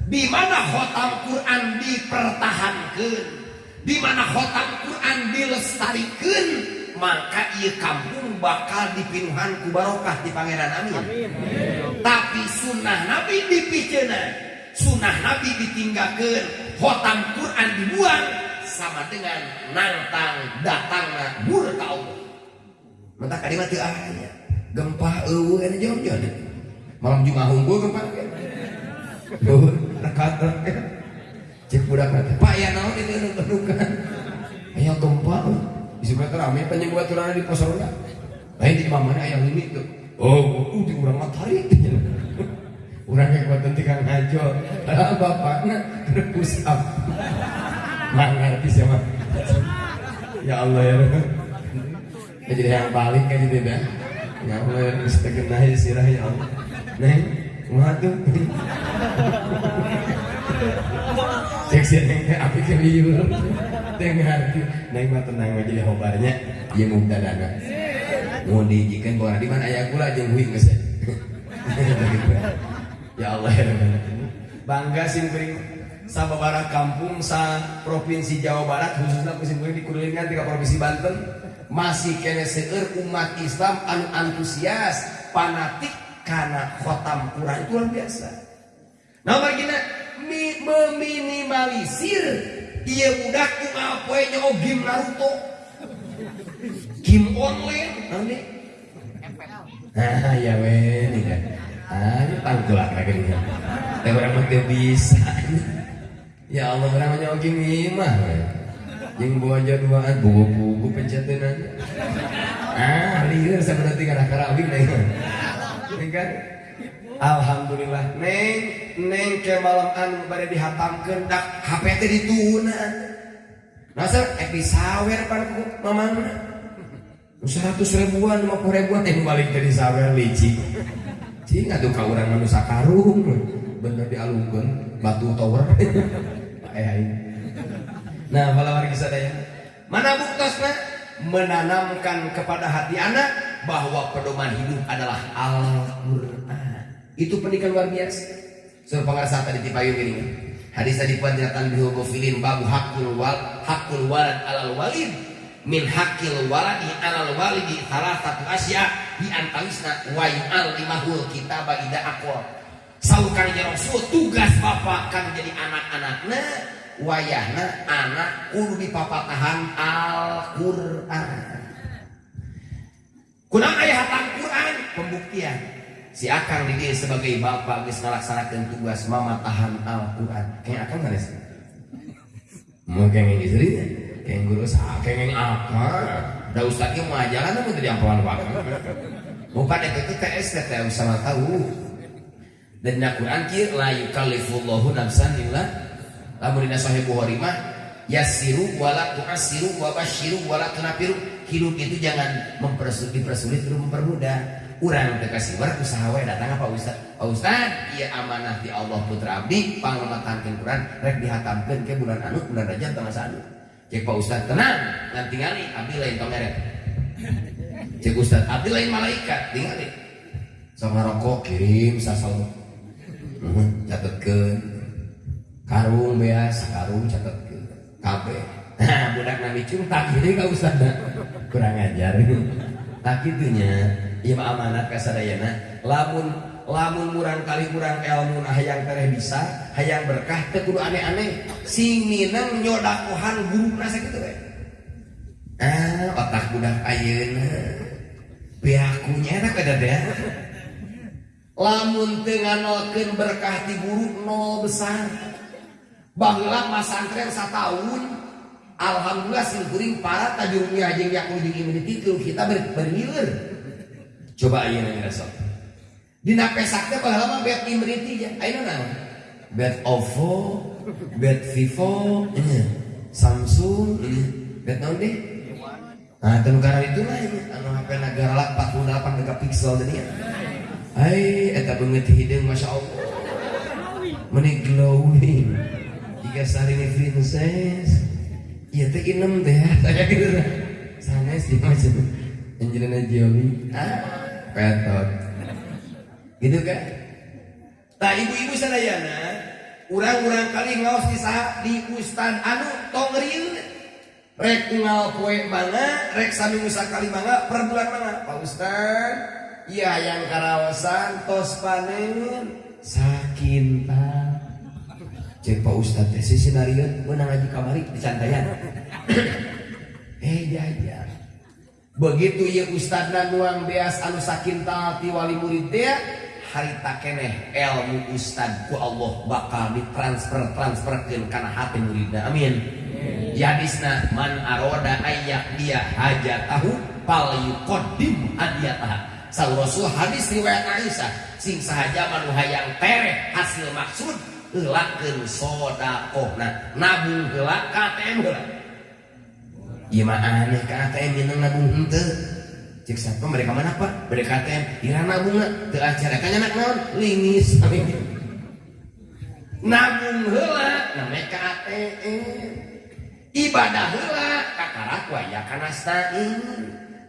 Di mana khotam Quran dipertahankan? Di mana khotam Quran dilestarikan? Maka ia kampung bakal dipinuhan ku barokah di pangeran amin, amin. tapi sunnah nabi dipicena sunnah nabi ditinggalkan khotam Quran dibuang sama dengan nantang datangnya murka Allah. Maka kalimat itu ayat gempa eueuh anu jauh-jauh malam jumat unggul gempa Duh, rekat cek budak nanti pak ya naon itu nu kedukan aya gempa di meter rame penyembuhan turana di pos ronda lain di mana ayah ini tuh oh uh di urang mah tarik urang yang buat nanti kang ngajo ah bapaknya terpus up. Nggak ngerti siapa. Ya Allah ya ya jadi yang balik kan jadi dah. Ya Allah ya mesti kena sirah ya Allah. Neng kumaha tuh cek sih neng api ke liur dengar neng mah tenang aja di hobarnya iya muda dana mau dijikan bahwa di mana? Ayah aja wing geus ya Allah ya bangga sih bering sababara kampung sa provinsi Jawa Barat khususnya musim di kulilingan tiga provinsi Banten. Masih kene seueur umat Islam anu antusias fanatik karena khotam Quran. Itu luar biasa. Nah begini meminimalisir. Iya budak ku ngapoe nyaho game Naruto? Game online nanti ah ya wen ah ini tanggulan lagi nih teh orang mah bisa. Ya Allah orang oke mimah Yang bawa jaduaan bawa buku pencetan Ah liar sebenarnya karena karawing nih Ini Alhamdulillah. Neng Neng ke malam anu pada dihatamkan dak HP teh ditunan Masa eh disawer pan mamana seratus ribuan lima puluh ribuan yang balik jadi sawer licik cing tuh kau orang manusia karung. Bener dialungkan batu tower. *laughs* Nah kalau kisah daya mana buktosna menanamkan kepada hati anak bahwa pedoman hidup adalah Al-Quran. Itu pendidikan luar biasa. Surah pengarsa tadi di payung ini hadis tadi panjatan bihugofilin babu hakul wal hakul walad alal walid min hakil waladi alal walidi salah satu asya di antawisna wa yu'al limahul kitaba ida akwa saukan ya rasul tugas bapak kan jadi anak-anaknya wayahna anak kudu papatahan Al-Quran. Kunang ayah Al-Quran pembuktian. Si akang di sebagai bapak geus ngalaksanakeun tugas mama tahan Al-Quran. Kayak akang mana sih? Mau kayak istrinya sah kayak apa? Da ustadnya mau ajaran namun tadi ampalan waktu. Mau pada itu TS teh sama tahu. Dan Al-Quran kia la yukallifullahu nafsan illa lamun dina sahih Bukhari mah yasiru wala tu'asiru wa basyiru wala tunafiru. Hidup itu jangan mempersulit dipersulit terus mempermudah. Urang kasih war usaha we datang apa ustaz? Pak ustaz ieu amanah di Allah putra abdi panglematankeun Quran rek dihatamkeun ke bulan anu bulan Rajab tanggal 1 cek Pak ustaz tenang ngan tingali abdi lain tomeret cek ustaz abdi lain malaikat tingali sok ngarokok kirim sasal. Catetkeun. Karung beas karung catetkeun. Kabeh nah budak nabi cung tak gini ka ustaz kurang ajar. Tak gitunya ieu amanat kasadayana lamun lamun murang kali murang ilmu hayang tereh bisa hayang berkah teu aneh-aneh. Sing minang nyodakohan guru nasa gitu we ah otak budak ayeuna. Beakunya enak kada deh. Lamun tenganolkeun berkah ti guru nol besar. Baheula masantren satahun Alhamdulillah sing kuring para tajurung jeung yakul jeung tilu kita berhilir coba ayeuna sok dina pesak teh baheula mah bet imriti ya ayeuna naon? Bet Oppo bet Vivo ini Samsung ini bet naon deh? Nah teu itu lah ini anu HP negara 48 megapiksel tadi ya Hai, eta beungeut hideung Masya Allah. Meni glowing. Jika sehari ini princess. Iya teh inem teh *laughs* Saya gitu. Sanes di macam Angelina Jolie. Ah, petot gitu kan? Nah ibu-ibu sadayana urang-urang kali ngaos di di ustan anu tongril rek ngal poe mana rek sami musa kali mangga per bulan mana pak ustad iya yang karawasan tos panen sakinta cek pak ustad teh si sinario menang aja kamari di santayan *coughs* eh jajar begitu ya ustad dan uang beas anu sakinta tiwali murid dia harita keneh ilmu Ustad ku Allah bakal ditransfer transferkeun kana hati muridna. Amin. Yadisna man aroda ayak dia hajatahu fal yuqaddim hadiyataha. Sang Rasul hadis riwayat Aisyah sing sahaja manu hayang tereh hasil maksud heulakeun sodakohna nabung heula KTM Ieu mah aneh ka ATM minang nabung henteu cek satpam mereka mana pak? Mereka ATM ira nabung teu acara kan anak naon? Lingis. *laughs* Nabung heula namanya ka ATM ibadah heula kakarak waya kana stain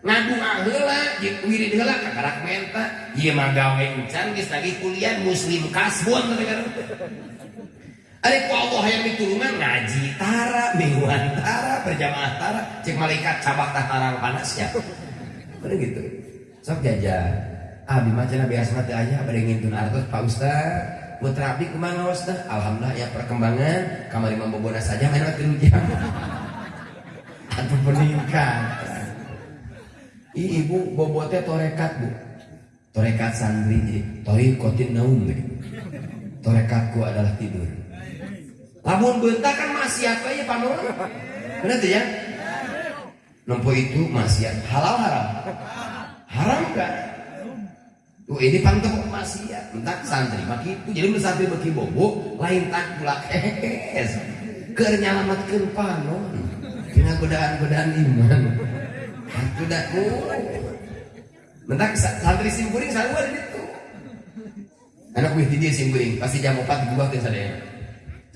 ngadu heula jeung wirid heula kakarak menta ieu mah gawe geus lagi kuliah muslim kasbon *laughs* Ari ku Allah yang ditulungan ngaji tara, mingguan tara, berjamaah tara, cek malaikat cabak tarang panas ya. Bener gitu. Sok jajan. Abi macana biasa teh aya bade ngintun artos Pak Ustaz. Putra abdi kumaha Ustaz? Alhamdulillah ya perkembangan kamari mambobona saja main waktu jam. *laughs* Atau peningkat. Ibu bobotnya torekat bu Torekat santri jadi Torikotin naum Torekatku adalah tidur lamun bentak kan maksiat aja panon benar tuh ya nempo itu maksiat halal haram? Haram kan Tuh ini pantau maksiat entak santri maki itu. Jadi santri bagi bobo lain tak pula. Kes keur nyalamatkeun panon tina godaan-godaan iman budak oh. Mentak santri simpuring selalu ada itu anak wih dia simpuring. Pasti jam 4 dibuatkan sadaya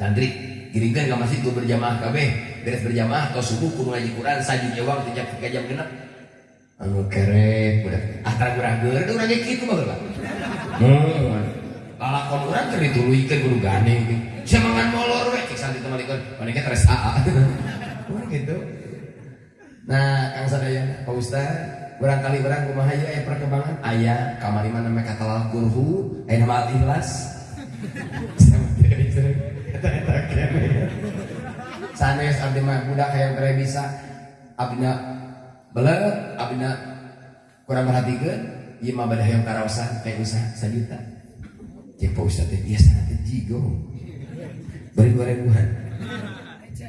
santri kirimkan ke masjid gue berjamaah kabeh beres berjamaah atau subuh kudu ngaji Quran saji jawab sejak tiga jam genap anu kerek udah. Antara gerager itu nanya gitu mah pak hmm. Lalakon orang kan dituluikan kudu gandeng saya mangan molor weh cek santri teman ikut mereka teres AA gitu. Nah kang sadaya pak ustad barangkali barang kumaha aya perkembangan? Ayah kamari mana mereka talal kurhu ayah nama ikhlas sanes abdi mah budak hayang tere bisa. Abdina belet abdina kurang perhatikan ieu mah bade hayang karaosan kayak usah sajuta cek pak ustad teh biasa teh jigo. Bari ribuan.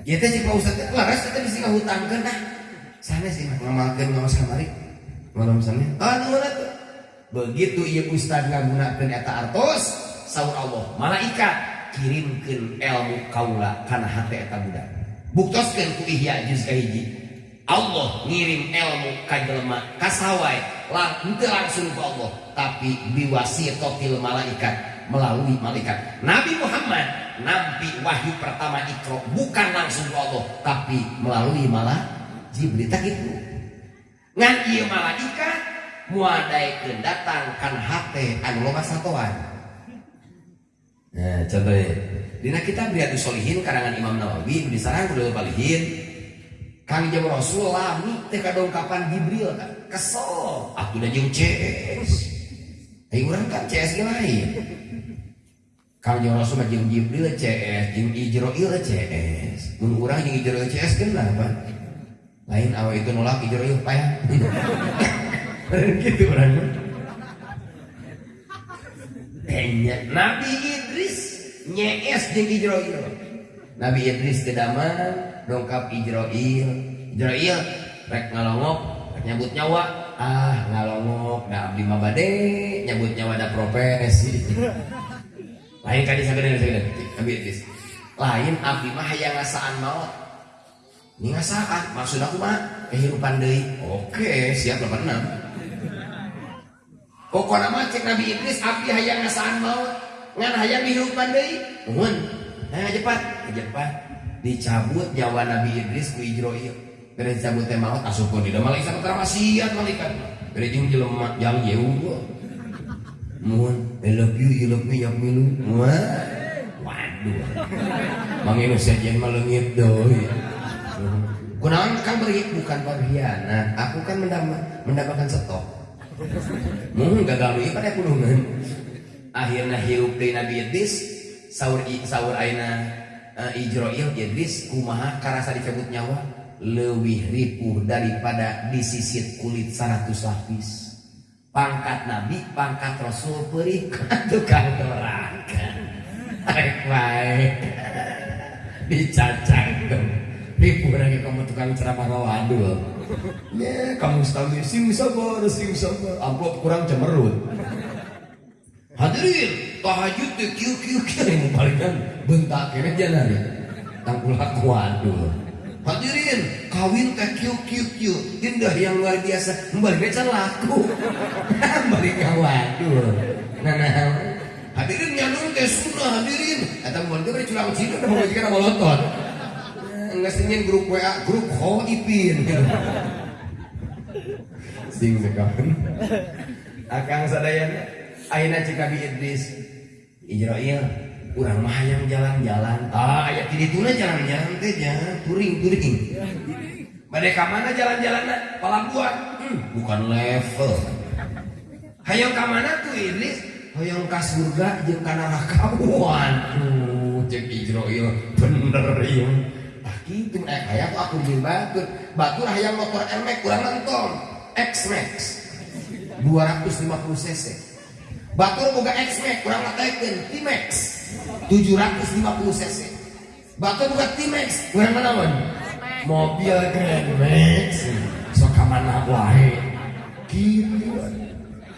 Ya teh cek pak ustad teh laras teh bisa ngahutangkeun nah sanes sih ngamalkeun ngawas kamari. Malam sana ah mana tuh? Begitu ieu ustad ngagunakeun eta artos saur Allah malaikat kirimkan ilmu kaula karena hati eta budak buktoskan ku ihya juz kahiji Allah ngirim ilmu ka jelema kasawai lang henteu langsung ku Allah. Tapi biwasitatil malaikat melalui malaikat. Nabi Muhammad nabi wahyu pertama ikro bukan langsung ku Allah tapi melalui malah Jibril. Tak itu ngan ieu malaikat muadaikeun datang kan hate anu loba Nah, contohnya, dina kita Riyadus Solihin karangan Imam Nawawi di sarang udah balihin. Kang Jawa Rasul lami teh kadongkapan Jibril kan kesel. Aku udah jeung CS Ayo orang kan CS lain. Kang Jawa Rasul mah jeung Jibril CS jeung Ijroil CS mun urang jeung Ijroil CS kenapa lain awal itu nolak Ijroil payah *laughs* gitu orang Nabi Idris nyes jeung Ijroil. Nabi Idris kedaman dongkap Ijroil. Ijroil rek ngalongok, rek nyabut nyawa. Ah, ngalongok da abdi mah bade nyabut nyawa da profesi. *laughs* Lain kali sagede sagede Nabi Idris. Lain abdi mah hayang ngasaan maut. Ini ngasaan, maksud aku mah kehidupan deui. Oke, siap 86. Pokoknya mah cek Nabi Idris abdi hayang ngasaan maut ngan hayang dihirupan deui. Nuhun. Hayang cepat, cepat. Dicabut nyawa Nabi Idris ku Ijroil. Beres dicabut teh maut asup di dalam malaikat tara wasiat malaikat. Beres jeung jelema jang jeuh. Mohon, I love you, you love me, ya milu. Wah. Waduh. Manginu sajian malengit doi. Kunaon kan beri bukan berkhianat. Aku kan mendapatkan stok. Mun gagal ieu pada kulungan. Akhirna hirup deui Nabi Idris saur saur aina uh, Ijroil Idris kumaha karasa dicabut nyawa leuwih ripuh daripada disisit kulit 100 lapis. Pangkat Nabi, pangkat Rasul perih *laughs* tukang neraka. Arek bae. *laughs* Dicacang ripuh lagi kamu tukang ceramah waduh. *laughs* Ya, kamu sekali sing sabar, sing sabar. Amplop kurang cemerut. Hadirin, tahajud tuh kiu kiu kiu yang balikan bentak kene jalan ya. Tangkulak waduh. Hadirin, kawin teh kiu kiu kiu indah yang luar biasa. Balik can laku. *laughs* Balik waduh. Nah, nah. Hadirin nyanung teh sunnah hadirin. Eta mun teh curang cina mau jika molotov ngesingin grup WA grup Hoipin sing sekawan *laughs* akang sadayana ayeuna cik Nabi Idris. Ijrail urang mah hayang jalan-jalan. Ah aya di dituna jalan-jalan teh jangan turing-turing bade ka mana jalan-jalan palabuhan hmm, bukan level. Hayang ka mana tuh Idris? Hayang ka surga jeung ka neraka. *laughs* Waduh cek Ijrail bener ieu gitu eh kayak aku bikin batur batur hayang motor Max kurang nonton. X Max. 250 cc batur boga X Max kurang ngatekeun T Max 750 cc Batu buka T-Max, urang naon? Mobil Grand Max. Sok ka mana wae. Kieu.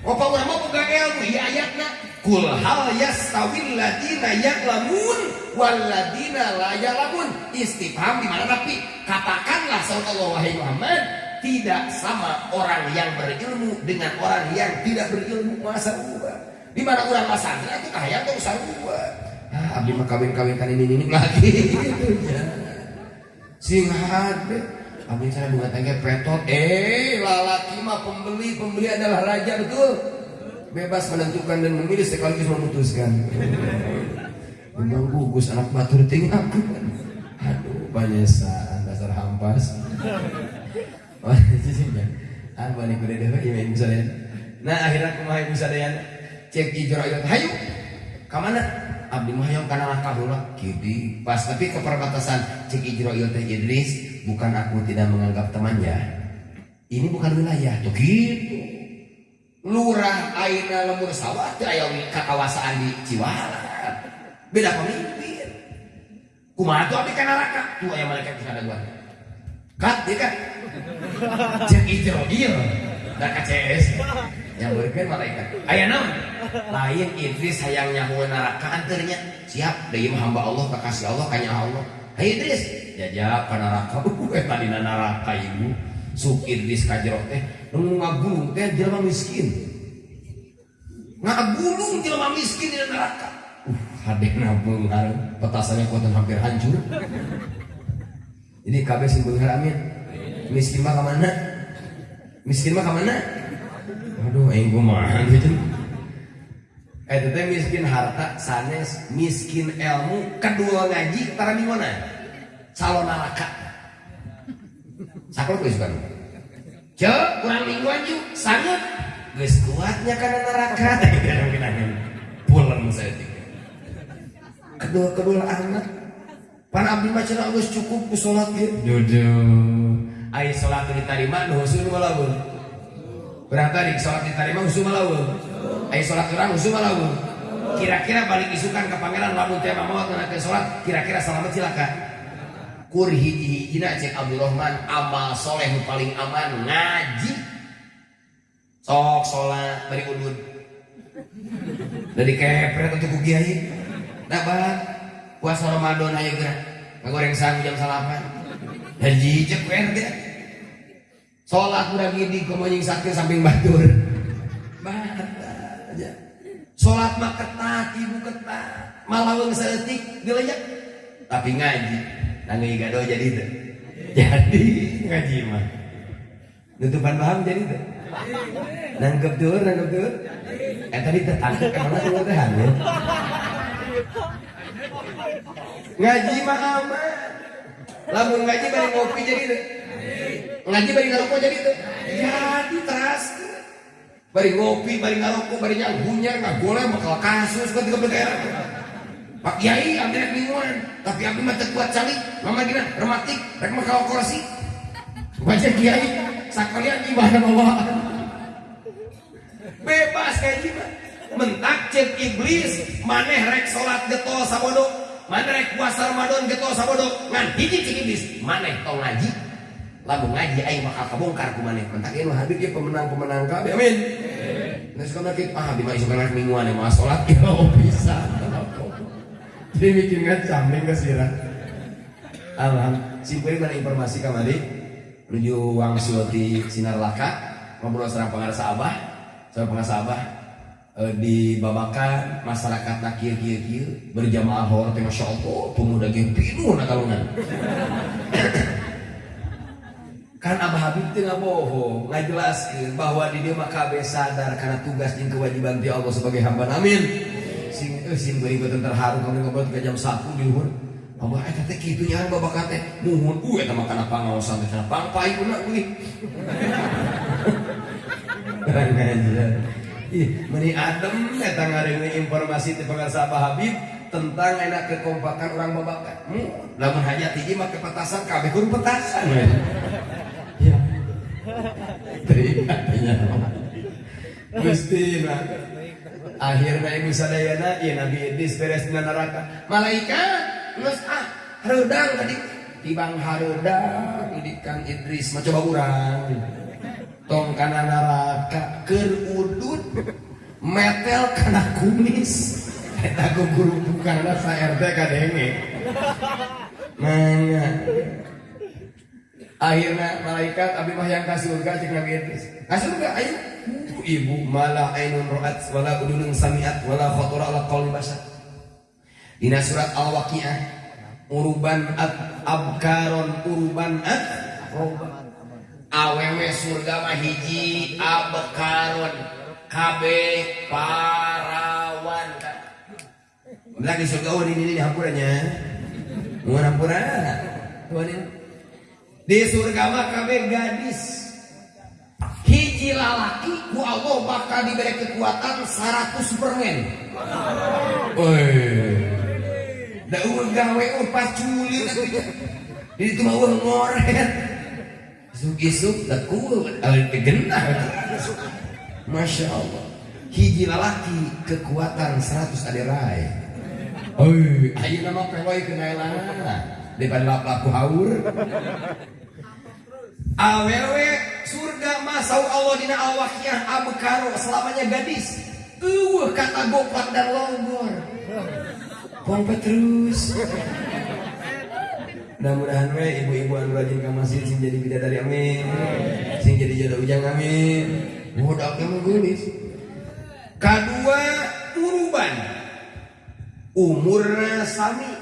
Opa urang mah boga ilmu ieu ayatna. Kul hal yastawil ladina ya'lamun wal ladina la ya'lamun. Istifham di mana tapi katakanlah sallallahu wahai Muhammad tidak sama orang yang berilmu dengan orang yang tidak berilmu masa ubah. Di mana orang masantri itu kaya tuh sarua. Ah, abdi mah kawin-kawin kan ini ini lagi ya. Sing hade. Abdi saya bunga tangga petot. Eh, lalaki mah pembeli, pembeli adalah raja betul. Bebas menentukan dan memilih sekaligus memutuskan. Memang gugus anak batur ting aku. Aduh, banyesaan dasar hampas. Oh, *laughs* sisinya. Ah, balik kuda dewe ieu ibu sadayana. Nah, akhirnya kumaha ibu sadayana? Cek ijro ayo hayu. Ka mana? Abdi mah hayang kana langkah heula. Kidi pas tapi ke perbatasan cek ijro ieu teh Idris, bukan aku tidak menganggap temannya. Ini bukan wilayah tuh gitu. Lurah aina lemur sawah teh aya kakawasaan di Ciwala. Beda pemimpin. Kumaha tuh abdi kana neraka? Tuh aya malaikat di sana. Kat, dia kan? Cek hijau, iya. Dan KCS. Berikan malaikat. Ayah naon? Lain Idris hayang nyahu neraka anternya. Siap, dari hamba Allah, kekasih Allah, kanya Allah. Hai Idris, jajak ke neraka. *laughs* Uh, tadi neraka ibu. Suk Idris kajero teh. Nunggu ngagulung teh jelma miskin. Ngagulung jelma miskin di neraka. Uh, hadeh nabung petasannya kuatan hampir hancur. Ini kabeh sing beunghar amin. Miskin mah ke mana? Miskin mah ke mana? Aduh, aing kumaha gitu. Eh teh miskin harta sanes miskin ilmu kedua ngaji tara di mana? Calon neraka. Saklo geus kan? Cek, kurang mingguan ju, sangat geus kuatnya kana neraka. *laughs* Pulang saya Kedua kedua anak Pan abdi mah cenah cukup ku salat ge. Ai salat diterima husul malaweun. Berang tadi salat diterima husul malaweun. Ai salat urang husul malaweun. Kira-kira balik isukan ke pangeran lamun teh mamawat nganakeun salat, kira-kira selamat cilaka. Kur hiji-hijina cek Abdurrahman amal soleh paling aman ngaji. Sok salat bari udun. Dari kepret untuk ku kiai. Nah, puasa Ramadan ayo gerak ngagoreng sang jam salapan haji cek werde sholat kurang gini komo nying sakit samping batur. Aja. Sholat mah ketat ibu ketat. Malaweng seetik dileyak tapi ngaji nangis gado jadi itu jadi ngaji mah. Nutupan paham jadi itu nangkep tur nangkep tur eh tadi tertangkap emang tuh teh hamil ngaji mah aman. Lamun ngaji bari ngopi jadi tuh ngaji bari ngarokok jadi tuh. Jadi teras bari ngopi bari ngarokok bari nyanggunyar ngagoleh bakal kasus kan tiga daerah. Pak Kiai ambil mingguan tapi ambil mah kuat calik mama gina rematik rek mah kalkulasi baca Kiai sakalian ibadah bawaan bebas ngaji mah mentak cek iblis maneh rek salat getol sabodo. Maneh rek puasa Ramadan getol sabodo. Ngan hiji cek iblis maneh tong ngaji lamun ngaji aing bakal kabongkar ku maneh mentak ieu mah Habib ieu pemenang-pemenang kabeh amin. Nah sekarang kita ah di kan mingguan yang sholat. *laughs* Ya oh bisa. Jadi bikin ngacaming ke sirah. Alhamdulillah. Simpulin mana informasi kamari menuju wangsul di sinar laka. Ngobrol serang pengarasa abah, serang pengarasa abah eh, di babakan masyarakat nak kieu kieu berjamaah hor teh masya Allah pemuda ge pinuh na kalungan kan Abah Habib teh bohong. Ngajelaskeun bahwa di dia kabeh sadar karena tugas jeung kewajiban ti Allah sebagai hamba. Amin. Sing eh sing beuteung terharu kami ngobrol ke jam 1 di luhur. Abah eta teh kitu nya babakan teh nuhun u eta mah kana pangaosan teh kana pangpai kuna euy Ih, meni adem eta ngareungeun informasi ti pengarsa Abah Habib tentang enak kekompakan orang babakan. Hmm, lamun hajat hiji mah kepetasan kabeh kudu petasan. Ya. Teringatnya. Gusti nah. Akhirnya ibu sadayana ya Nabi Idris beres dengan neraka. Malaikat geus ah hareudang tadi tibang hareudang di Kang Idris mah coba urang tong kana neraka keur udut metel kana kumis eta guru bukanna sa RT kadenge Mangga akhirnya malaikat abi mah yang ka surga cek Nabi Idris. Ka surga? Ayo. Ibu mala ainun ra'at wala udunun sami'at wala khatara ala qalbi bashar dina surat al-waqiah. Uruban at abkaron uruban at awewe surga mah hiji abkaron kabe parawan. Lagi surga oh ini ini hampuranya. Mau hampura di surga mah kabe gadis hiji lalaki ku Allah bakal diberi kekuatan 100 Superman. Woi. Da uang gawe pas culit Di itu mah uang ngoret. Isuk-isuk da kuat alin genah. Masya Allah. Hiji lalaki kekuatan 100 aderai. Oi, ayo nama peloy kenailah. Daripada lap-lap haur. Awewe surga masau Allah dina awaknya abekaro selamanya gadis. Uh kata gopak dan longgor. Pompet terus. Mudah-mudahan we ibu-ibu anu rajin ka masjid sing jadi bidadari amin. Sing jadi jodoh ujang amin. Budak yang gelis. Kedua uruban. Umurna sami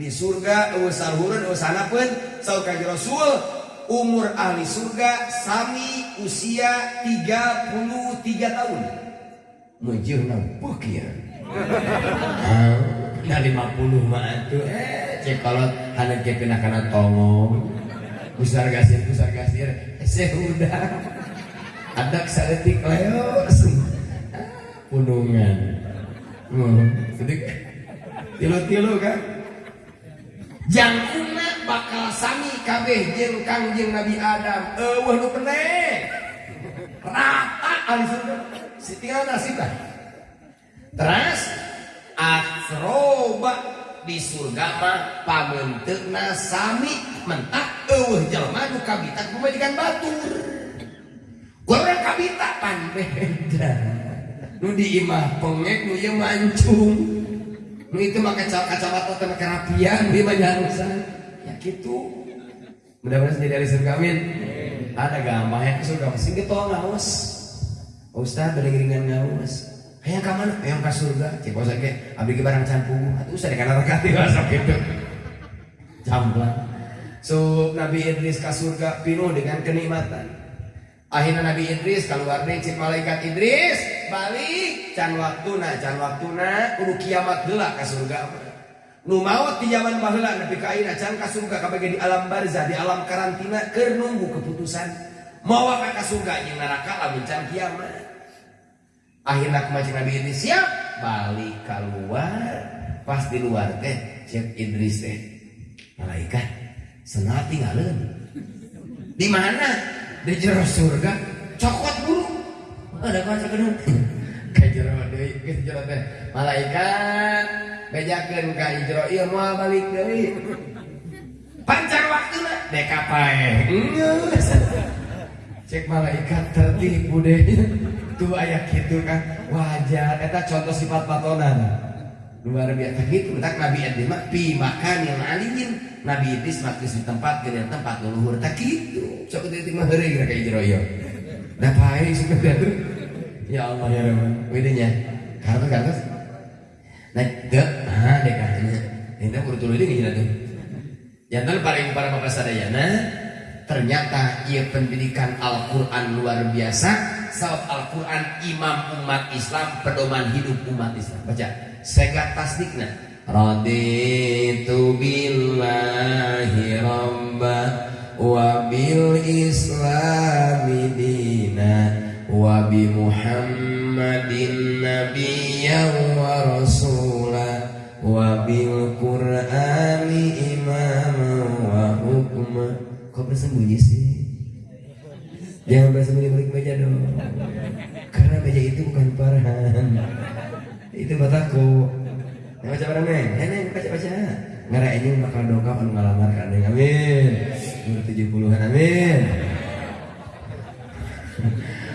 di surga eueuh sarhureun eueuh sanapeun saur Rasul umur ahli surga sami usia 33 tahun. Mujur nampuk ya nah 50 mah itu eh cek kalau hanya kepina kana tongong. Besar gasir besar gasir saya udah. Ada kesaletik leos punungan. Hmm, tilu-tilu kan? Jangkuna bakal sami kabeh jeung kangjeng Nabi Adam. Eueuh nu pendek rata ahli surga. Sitinggal nasib lah terus asroba di surga mah pamenteukna sami. Mentak eueuh jelema nu kabita pemajikan batur Orang kabita pan beda. Nu di imah pengek nu ieu mancung. Nu itu mah kacamata teh kerapian di mah ya gitu mudah-mudahan jadi dari surga amin ada gampang ya ke surga mesin gitu ngawas Ustaz beriringan ngawas Hayang ka mana? Hayang ka surga. Cek bos ke abdi ke barang campur. Atuh usah dikana rekati rasa gitu. Camplan. So Nabi Idris ke surga penuh dengan kenikmatan. Akhirnya Nabi Idris keluar deh cek malaikat Idris balik can waktuna can waktuna kudu kiamat heula ke surga. Nu maut di zaman baheula nepi ka ayeuna can ka surga kabage di alam barzah di alam karantina keur nunggu keputusan. Mau ka surga jeung neraka lamun can kiamat. Akhirnya kemacin Nabi Idris? Siap balik keluar. Pas di luar teh cek Idris teh malaikat senat tinggalin di mana? Di jero surga. Cokot buru ada kaca kedua *laughs* ke jero deui ke jero teh malaikat bejakeun ka jero ieu moal balik deui pancar waktuna dek pae cek malaikat tertipu deh. Tuh ayah gitu kan wajar. Eta contoh sifat patonan. Luar biasa gitu tak Nabi mah pi makan yang alimin Nabi Idris makis di tempat ke tempat leluhur. Tak gitu. Sok itu mah heureuy kira kayak jeroyo da pae ya Allah ya Rahman widenya karena karena nah ke ah dek katanya ini. Kudu tuluy deui ngina tuh jantan paling para bapak sadayana ternyata ia pendidikan Al-Quran luar biasa. Sebab Al-Quran imam umat Islam Pedoman hidup umat Islam. Baca. Segat tasdikna Raditu billahi rabba Wa bil islami dina Wa bi muhammadin nabiyya bersembunyi sih? Jangan bersembunyi balik meja dong. Karena meja itu bukan parahan. Itu bataku. Yang baca bareng neng, neng baca baca. ngara ini bakal dongkap anu ngalamar kan amin umur 70-an amin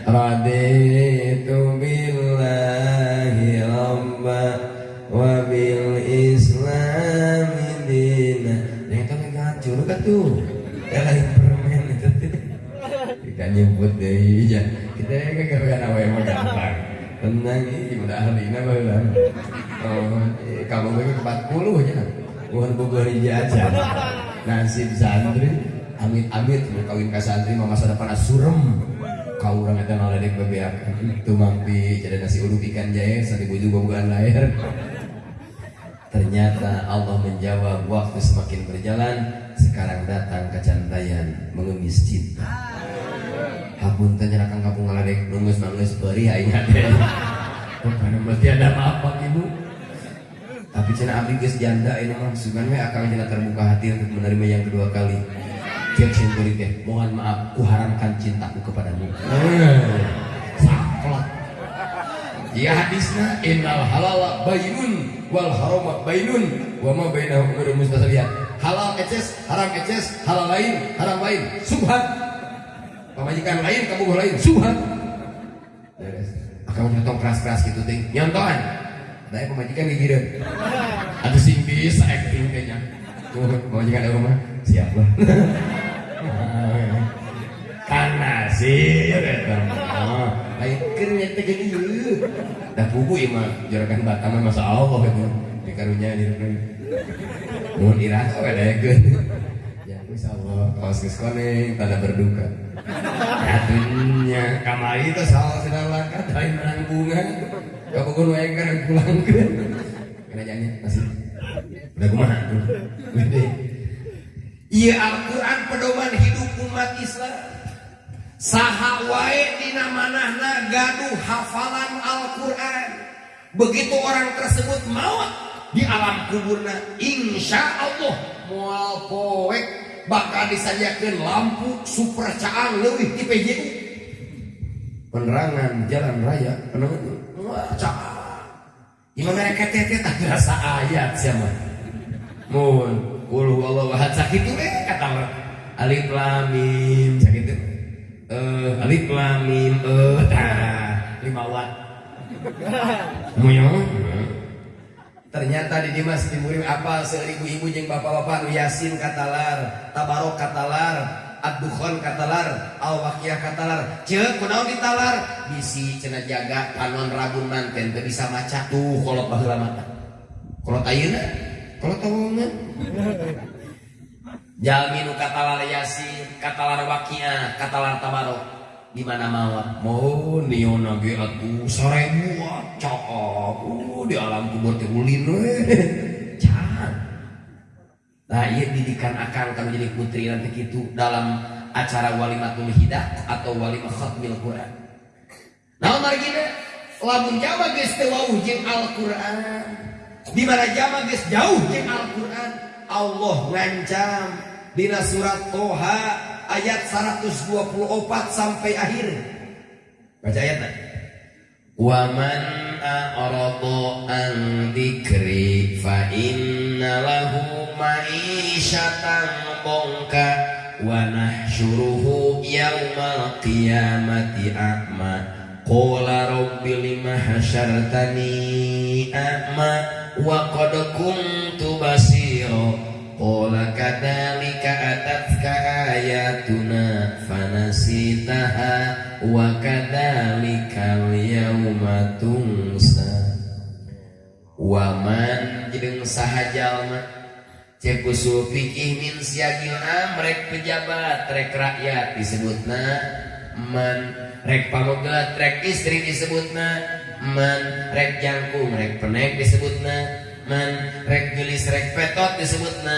Raditu billahi rabba wa bil islam dina yang kan ngacur kan tuh nyebut deh ya kita kan gak apa yang gampang tenang ini udah ahli nah baheula oh kamu bagi ke 40 ya bukan bogor aja. Nasib santri amit-amit mau kawin ke santri mah masa depan surem kau orang itu naledek bebeak. Itu mampi jadi nasi uduk ikan jahe satu juga bukan lahir Ternyata Allah menjawab waktu semakin berjalan Sekarang datang kecantayan mengemis cinta Hapun tanya akan kampung ngaladek nungus nungus beri ingat deh Karena mesti ada apa ibu Tapi cina abdi geus janda ini mah sugan we akang cina terbuka hati untuk menerima yang kedua kali. Cek sing teh mohon maaf ku haramkan cintaku kepadamu. Saklek. Ya hadisna innal halala bayinun wal harama bainun wa ma bainahum umurun mustasabihat halal eces haram eces halal lain haram lain. Subhan pamajikan lain kamu lain subhan akan nyontok keras-keras gitu ting. Nyontohan. Ada pemajikan gigireun ada sing bisa acting kayaknya. Pemajikan ada rumah. Siap lah *laughs* karena sih ya kan lain kerja tegak dah buku ya mah. Jarakan batam masa Allah itu di karunya di mau dirasa ada ya kan ya insya Allah kaos keskoneng tanda berduka Atunya kamari itu salah sedang langkah dari menang bunga. Kabukun wae kan pulang ke. Kena janji masih. Udah kumaha tuh Iya Al-Quran pedoman hidup umat Islam. Saha wae dina manahna gaduh hafalan Al-Qur'an. Begitu orang tersebut maut di alam kuburna insya Allah mual poek bakal disajikan lampu super caang leuwih di PJU penerangan jalan raya penerangan caang Imam mereka tete tak rasa ayat siapa? Mun qul huwallahu ahad sakitu eh kata alif lam mim. Sakitu eh alif lam mim. Eh tah lima watt. *laughs* Muyong. Ternyata di Dimas Timurim apa seribu ibu jeng bapak-bapak Yasin katalar, Tabarok katalar, Ad-Dukhon katalar, Al-Waqiyah katalar. Cek kunaon ditalar? Bisi cena jaga panon rabun manten teu bisa maca tuh kolot baheula mata. Kolot ayeuna, kolot tawangan. *laughs* Jalminu katalar Yasin, katalar Waqiyah, katalar Tabarok di mana mawar mau nion lagi aku sore buat cakep uh di alam kubur teh ulin *laughs* can nah iya didikan akan kamu jadi putri nanti gitu dalam acara walimatul hidah atau walimah khatmil Quran. Nah mari kita lamun Jawa geus teu wauh jeung Al-Qur'an di mana Jawa geus jauh jeung Al-Qur'an? Allah ngancam dina surat Toha ayat 124 sampai akhir. Baca ayatnya. Wa man a'rada an dzikri fa inna lahu ma'isyatan dhanka wa nahsyuruhu yaumal qiyamati a'ma. Qala rabbi lima hasyartani a'ma wa qad kuntu Qala kadzalika atatka ayatuna fanasitaha wa kadzalika al-yawma tunsa. Wa man jeung saha jalma cek usul fikih min siagil amrek pejabat rek rakyat disebutna man rek pamogat rek istri disebutna man rek jangkung rek penek disebutna man rek gelis rek petot disebutna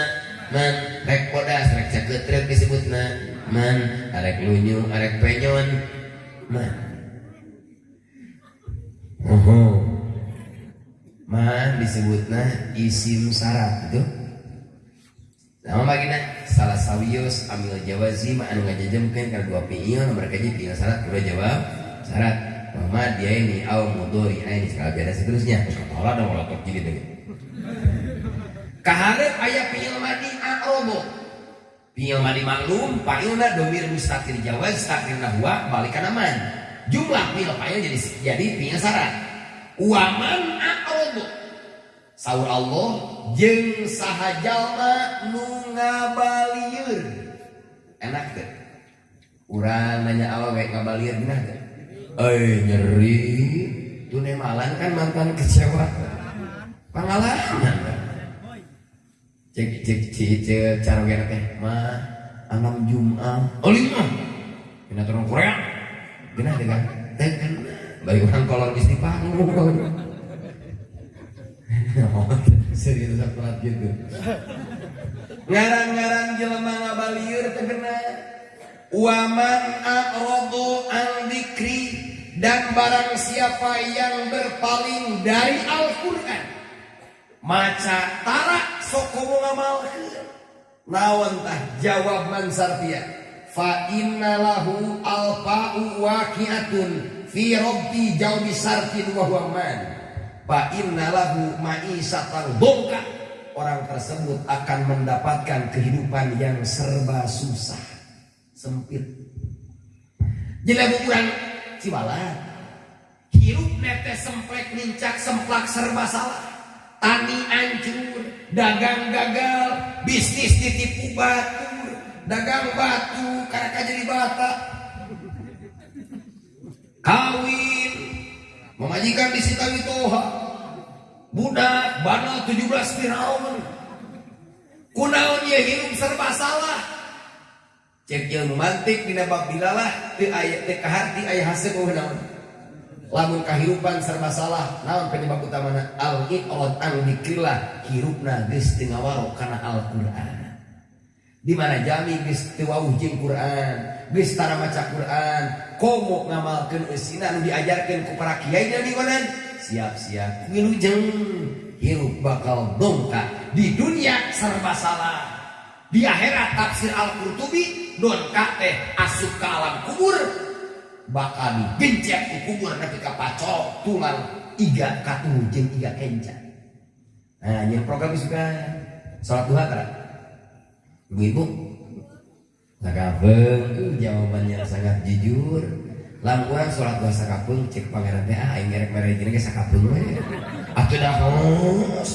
man rek podas rek caketrek disebutna man arek lunyu arek penyon. Man. Oh man disebutna isim syarat itu nama bagina salah sawios ambil jawazi ma anu ngajajemkeun kana dua fiil mereka jadi fiil syarat kedua jawab syarat Mama dia ini au mudori ini sekali biasa seterusnya. Terus kepala dong kalau jadi deh kaharep ayah piil madi akrobo piil madi maklum pailna domir mustaqil jawaz takdir nahwa balikan aman jumlah piil pail jadi jadi piil syarat waman akrobo Saur Allah jeng sahajalma nu ngabalieur enak deh urang nanya kayak ngabalieur gimana deh eh nyeri. Tuh nemalan kan mantan kecewa pengalaman cek cek cek cek cara gak teh mah enam Jumat. Oh lima. Kena turun Korea. Gimana deh kan? Teh kan? Balik orang kolor di panggung *laughs* serius salat gitu ngaran-ngaran jelema ngabalieur teh waman a'radu an dzikri dan barang siapa yang berpaling dari Al-Qur'an maca tarak sok ngamalkeun naon tah jawab man sartia fa innalahu alfa'u waqi'atun fi rabbi jawbi sartin wa huwa man. Fa innalahu ma'isatan bongka orang tersebut akan mendapatkan kehidupan yang serba susah. Sempit. Jadi ukuran cibalat. Hirup nete semplek nincak semplak serba salah tani hancur, dagang gagal, bisnis ditipu batu, dagang batu karena jadi bata. Kawin, memajikan di sita toha, budak bana 17 Firaun. Kunaon ya hidup serba salah. Cek yang mantik dina bab bilalah teu aya teu kahar di aya hasil naon lamun kahirupan serba salah naon penyebab utamana? Al iqrad an dikrillah hirupna geus teu ngawaro kana Al-Qur'an. Di mana jami geus teu wauh jeung Qur'an geus tara maca Qur'an komo ngamalkeun eusina anu diajarkeun ku para kiai dan dimanan siap-siap. Wilujeng hirup bakal dongka di dunia serba salah. Di akhirat tafsir Al-Qurtubi dongka teh asup ke alam kubur bakal digencet di kubur tapi kapacok tulang iga katu jeng iga kenca. Nah yang program suka sholat duha kan ibu-ibu? Sakapeng uh, jawabannya sangat jujur. Lam kurang sholat duha sakapeng cek pangeran teh ah aing merek merek ini sakapeng we atuh dah hos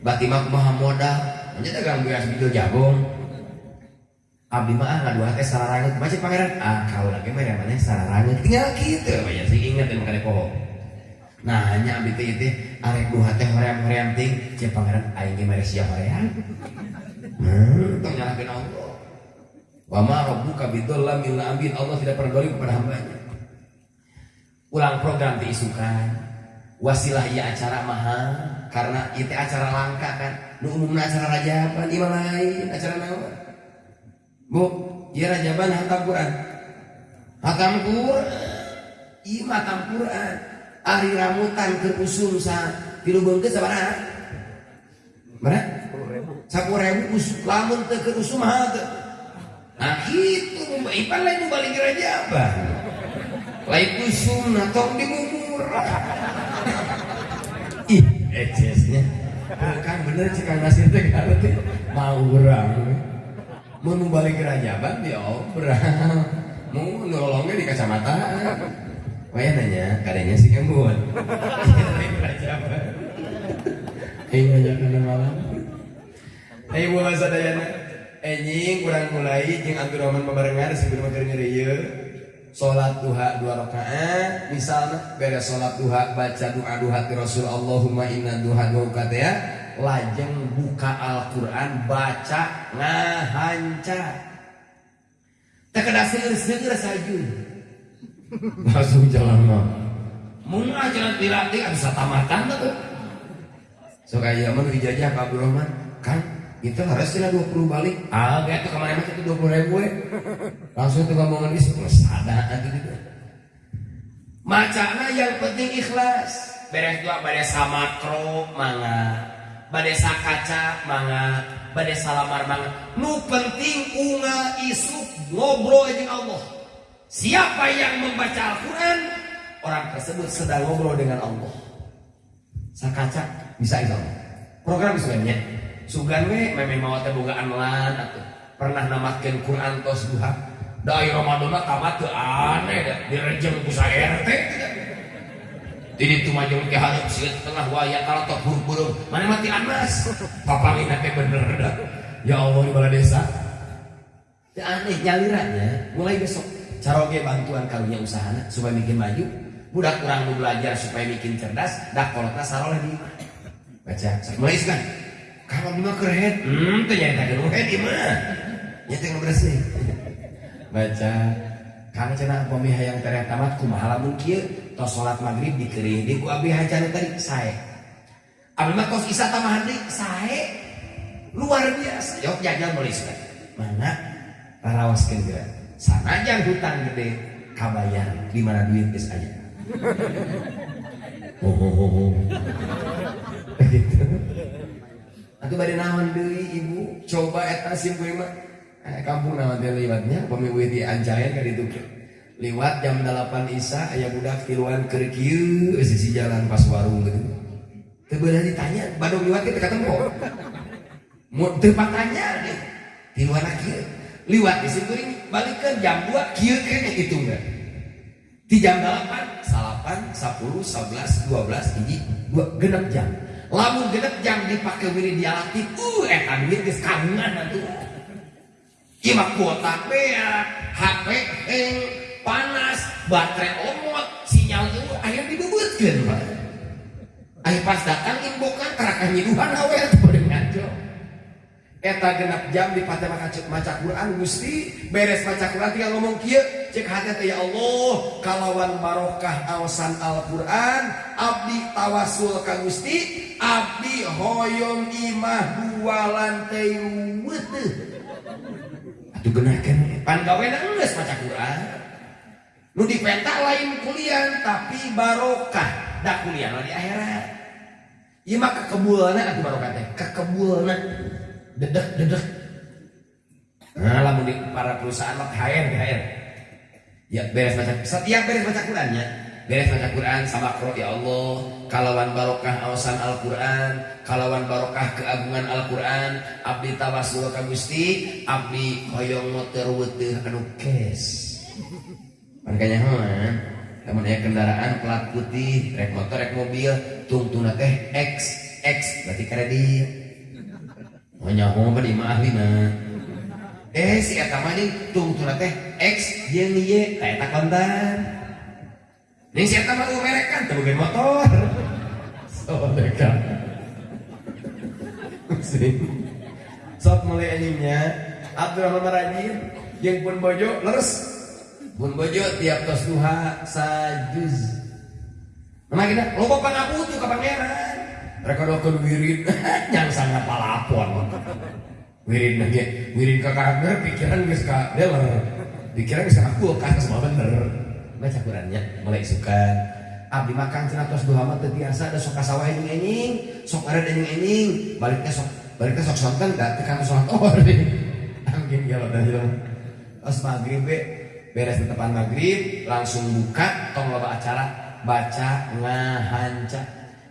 bati mah kumaha modal. Nya dagang beras video jabong Abdi mah ngadu teh sararangit macam pangeran ah kau lagi mana sararangit tinggal gitu. Banyak sih ingat dan kali pohon nah hanya abdi teh itu arek dua teh hoream hoream ting. Cek pangeran aing ge mere sia hoream. Hmm tong nyalakeun Allah. Wa ma rabbuka bidullam lil abid Allah tidak pernah dolim kepada hambanya. Ulang program diisukan wasilah iya acara mahal karena itu acara langka kan. Nu umumna acara raja apa di lain? Acara naon Bu, ya rajaban hatam Quran. Hatam Quran. Iya hatam Quran. Ari ramutan ke usum sa tilu bengke sabaraha? Mana? Sepuluh ribu lamun teu ke usum hata. Nah itu ipan lain balik raja apa? Lain usum nah tong dimumur. Ih, ecesnya. Kan bener cekang nasir teh mau berang mau balik ke rajaban dia obrang *laughs* mau nolongnya di kacamata. Waya nanya, kadangnya si kembun. *laughs* Rajaban Hei banyak kena malam Hei buah sadayana Enying kurang mulai Jeng Abdurrahman babarengan sebelum akhir ngeriya Sholat duha dua rakaat Misalnya beres sholat duha Baca doa duha ti Rasul Allahumma inna duha duha ya lajeng buka Al-Quran baca ngahanca tak ada seger-seger sajun langsung jalan mah mun jalan dilatih bisa tamatan tuh so kayak zaman dijajah Pak Abdul Rahman. Kan itu harus sila 20 balik. Ah kayak tuh kemarin itu 20 ribu ya langsung tuh ngomongan itu sadar gitu. Macana yang penting ikhlas. Beres dua beres sama kro mangga badesa kaca manga badesa lamar manga nu penting unga isu ngobrol dengan Allah. Siapa yang membaca Al-Quran orang tersebut sedang ngobrol dengan Allah. Sakaca bisa itu. Program sebenarnya. Sugan we memang mau teh bogaan lan atuh. Pernah namakeun Quran tos duha da Ramadan tamat teu aneh da direjeng ku RT jadi itu maju ke harap sih tengah waya kalau tok buru-buru mana mati anas? Papangin teh bener dah. Ya Allah di bala desa. Ya aneh nyalirannya. Mulai besok. Caroge bantuan karunya usahana supaya bikin maju. Budak kurang mau belajar supaya bikin cerdas dah kolotna saroleh di imah baca. Mulai kan kalau di keren hmm ternyata kan keren di mah ya tengah bersih baca. Karena cina pemi hayang tereh tamat kumaha lamun tos salat maghrib dikering di ku abi hajana tadi sae. Abi mah kos isa tamah di sae. Luar biasa. Yok jajan nulis mana? Rarawaskeun geura sanajan hutang gede kabayar di mana duit geus aya oh, oh, oh, *laughs* oh. gitu. Bade naon ibu? Coba eta sim kuring mah. Eh, kampung naon teh liwatnya di ancayan ka ditu liwat jam 8 Isa aya budak tiluan keur kieu sisi jalan pas warung gitu. Teu beunah ditanya badung liwat teh ketemu? Mau teu patanya deh tiluan kieu? Liwat di situ kuring balikeun jam 2 kieu kene gitu enggak di jam 8 salapan 10 11 12 hiji 2 genep jam. Lamun genep jam dipakai wiri dialaktif uh eta duit geus kagungan atuh ieu mah kuota bea HP heng panas baterai omot sinyal itu aya dibebutkeun Pak. Aya pas datang imbokan tarakan nyiduhan awe atuh ngaco Eta genap jam di pada maca, maca Quran Gusti. Beres maca Quran tinggal ngomong kieu cek hati ya Allah kalawan barokah awasan Al-Quran abdi tawasul ka Gusti abdi hoyong imah dua lantai weteuh atuh geunahkeun pan gawena geus maca Quran nu dipenta lain kuliah tapi barokah. Da kuliah di akhirat. Ieu mah kekebulna atuh barokah teh. Kekebulna dedek dedek. Nah lamun di para perusahaan mah HR HR ya beres baca setiap beres baca Qurannya beres baca Quran sama kro ya Allah. Kalawan barokah awasan Al Quran kalawan barokah keagungan Al Quran abdi tawasul ka Gusti abdi hoyong motor weteuh anu kes makanya mah namun aya kendaraan plat putih rek motor rek mobil tungtuna teh X X berarti kredit. Hanya *laughs* mau di mah ahli mah. Eh si eta mah nih tungtuna teh X jeung Y eta kontan Ning si eta mah merek kan boga motor. *laughs* Sodeka *laughs* Sok mulai anjingnya Abdurrahman Marajin Yang pun bojo leres Pun bojo tiap tos duha sajuz Nama kita loba pangaputu ka pangeran? Mereka dokter wirid *laughs* yang sangat palapon wirid lagi wirid ke karakter pikiran geus ka dealer pikiran geus ka kulkas semua bener. Baca Qurannya mulai suka. Abdi makan cenah tos duha mah biasa ada sok kasawah anjing anjing sok ada anjing anjing baliknya sok baliknya sok sonten da teu kana salat *laughs* oh angin gelo dah jelema pas maghrib beres di depan maghrib langsung buka tong loba acara baca ngahanca.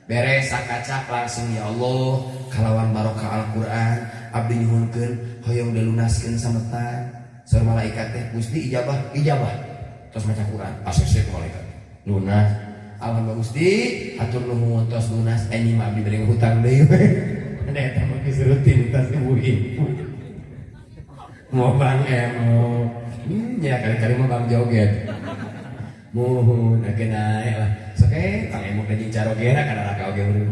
Beres sakacak langsung ya Allah kalawan barokah Al-Quran abdi nyuhunkeun hoyong dilunaskeun sametan. Saur malaikat teh Gusti ijabah ijabah. Terus maca Quran asesek malaikat. Lunas alhamdulillah Gusti atur nuhun tos lunas anjing mah abdi beri hutang deui *laughs* ada eta mah geus rutin tas ibu-ibu mau bang emo ya kali-kali mau bang joget mohon agen naik lah Oke, kang emo kajing caro gera kana raka oge urang.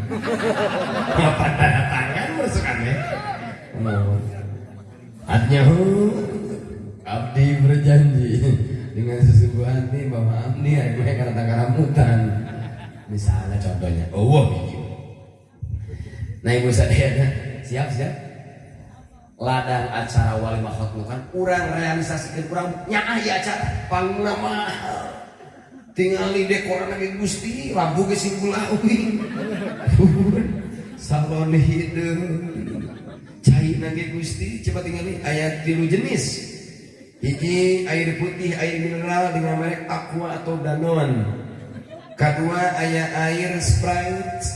Papan tanda tangan merusukan ya. Mohon. Artinya abdi berjanji dengan sesungguh hati bahwa abdi aku yang karena karamutan. Misalnya contohnya, oh wah Nah ibu sadayana, siap siap. Ladang acara wali makhluk kan, kurang realisasikan kurang nyah ya acara pangguna mahal tinggal di dekoran lagi gusti lampu ke simpul awing *laughs* salon hidung cair lagi gusti coba tinggal di ayat tilu jenis. Hiji air putih air mineral dengan merek aqua atau danon. Kedua ayat air sprite.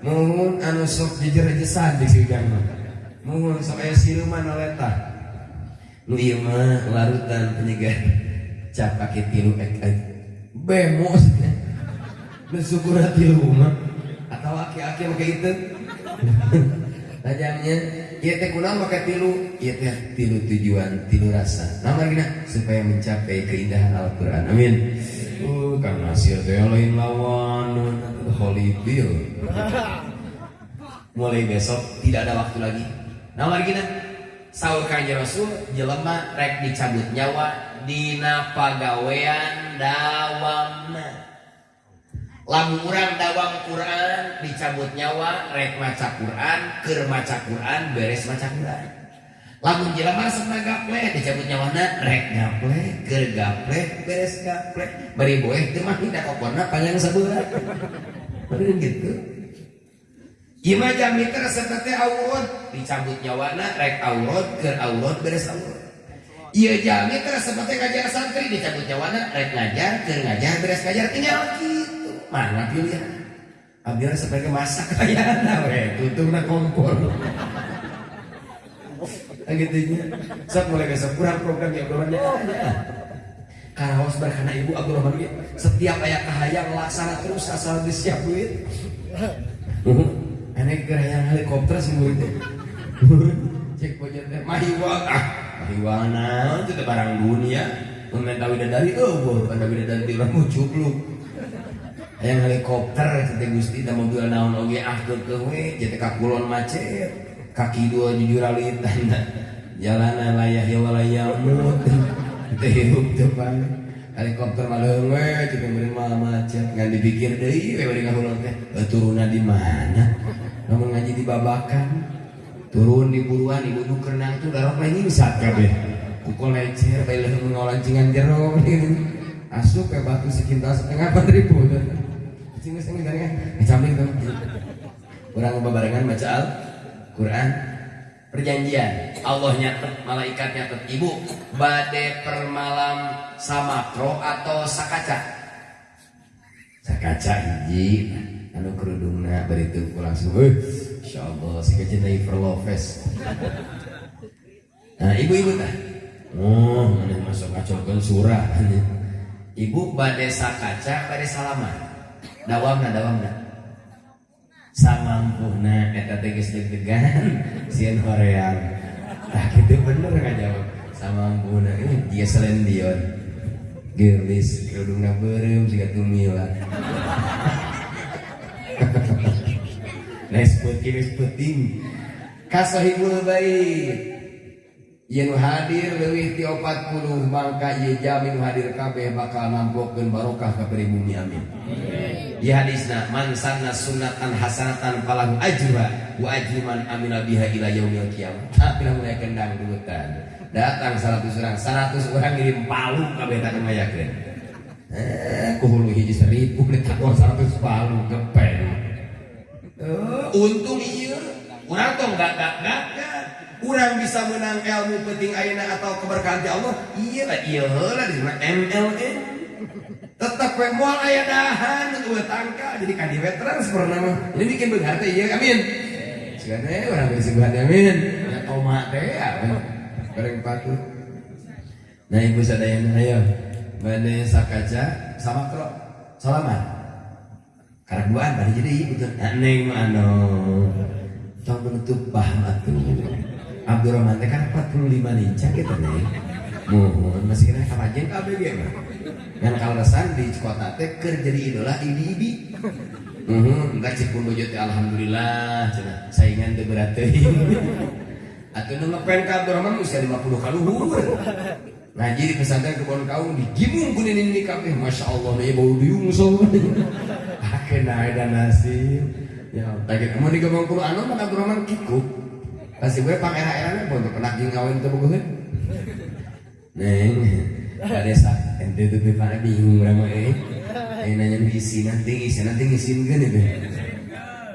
Mohon anu sok jejer-jejesan di sidang mohon aya siluman oleta nu ieu mah larutan penyegar cap kaki tilu ek ek bemos nu syukur tilu mah atau aki-aki make itu *laughs* tajamnya Iya teh kunang pakai tilu, iya teh tilu tujuan, tilu rasa. Nama gina supaya mencapai keindahan Al-Quran. Amin. Uh, kang nasir teh lain lawan holy bill. *laughs* Mulai besok tidak ada waktu lagi. Nama gina sahur kanjeng Rasul jelema rek dicabut nyawa dina pagawean dawamna lamun urang dawang Quran dicabut nyawa rek maca Quran keur maca Quran beres maca Quran. Lamun jelema sana gaple dicabut nyawana rek gaple keur gaple beres gaple. Bari boeh teu mah hindak okorna panjang bener gitu Ieu mah jamiter seperti aurat dicabut nyawana rek aurat keur aurat beres aurat Iya jamiter seperti ngajar santri dicabut nyawana rek ngajar keur ngajar beres ngajar. Tinggal gitu. Mana pilihan? Abdi sebagai masak kayana *laughs* we tutup na kompor. *laughs* Gitu nya. Saat mulai besok kurang program ya Abdurrahman ya. Karaos berkana ibu Abdurrahman ya. Setiap ayat kahayang laksana terus asal disiap duit *laughs* enek gerayang helikopter sih murid. *laughs* Cek pojok teh mahiwa. Ah mahiwa naon itu barang dunia Meminta widadari, oh, bukan widadari di orang mucukluk yang helikopter teh Gusti dan mobil naon oge ah ke we. Jadi kakulon macet kaki dua jujur alitan *laughs* jalanan layah ya walayamut *laughs* teh hidup depan helikopter malah we cuma beri malah macet. Nggak dipikir deh we beri teh turunnya di mana namun ngaji di babakan turun di buruan ibu ibu kerenang tuh darah ini bisa kabeh pukul lecer bayi leher mengolancingan jeruk *laughs* asup ke batu sekintar setengah empat ribu. Sing sing dari kan ngecamling tuh orang bebarengan baca Al Quran perjanjian Allah nyatet malaikat nyatet. Ibu bade permalam samakro atau sakaca? Sakaca hiji anu kerudungna beritu langsung eh Insya Allah si kecintai perloves nah ibu-ibu tah oh mana masuk kacaukan surah? *laughs* Ibu bade sakaca bade salaman. Dawamna dawamna. Samampuna eta teh geus deg-degan *laughs* sieun horeang tah kitu bener ngajawab samampuna ini dia selendion gelis kerudungna beureum siga tumila *laughs* Nes peuting kasahibul bait yang hadir lebih ti opat puluh mangka ye jamin hadir kabeh bakal nampokkeun barokah ka bumi amin. Di hadisna man sanna sunnatan hasanatan falahu ajra wa ajru man amila biha ila yaumil qiyamah. *laughs* Tapi mulai kendang dutan. Datang 100 orang, 100 orang ngirim palu kabeh tak mayakeun. Eh, kuhulu hiji seribu ditakon 100 palu gepeng. Uh, untung iya, urang tong gak gak gak kurang bisa menang ilmu penting aina atau keberkahan Allah. Iya lah iya lah di MLN tetap we moal aya dahan we tangka jadi kadi veteran seperti nama ini bikin berharga iya amin. Sekarang orang bisa berharga amin. Ya oma teh ya bareng patuh nah ibu sadayana ayo. Bade sakaca sama kro salaman karaguan tadi jadi ibu tuh neng mano tong menutup paham atuh Abdurrahman teh kan 45 lincah kita nih. Mohon masih kena kapajen kabeh ge mah yang kalesan di kota teh keur jadi idola ibi-ibi Mhm, enggak cik pun teh alhamdulillah cenah saingan teu berat teuing. Atuh nu ngepen ka Abdurrahman usia 50 kaluhur. Ngaji di pesantren kebon kaum digimung ku ini kabeh masyaallah nih bau diung so. *laughs* Akeun dan nasib. Ya, tadi kamu di gabung Quran mah Abdurrahman kikuk. Pasti gue pang era-era pun pernah ngawin tuh buku Neng, pada saat ente tuh pada bingung sama eh. Ini nanya isi nanti isi nanti ngisiin kan itu.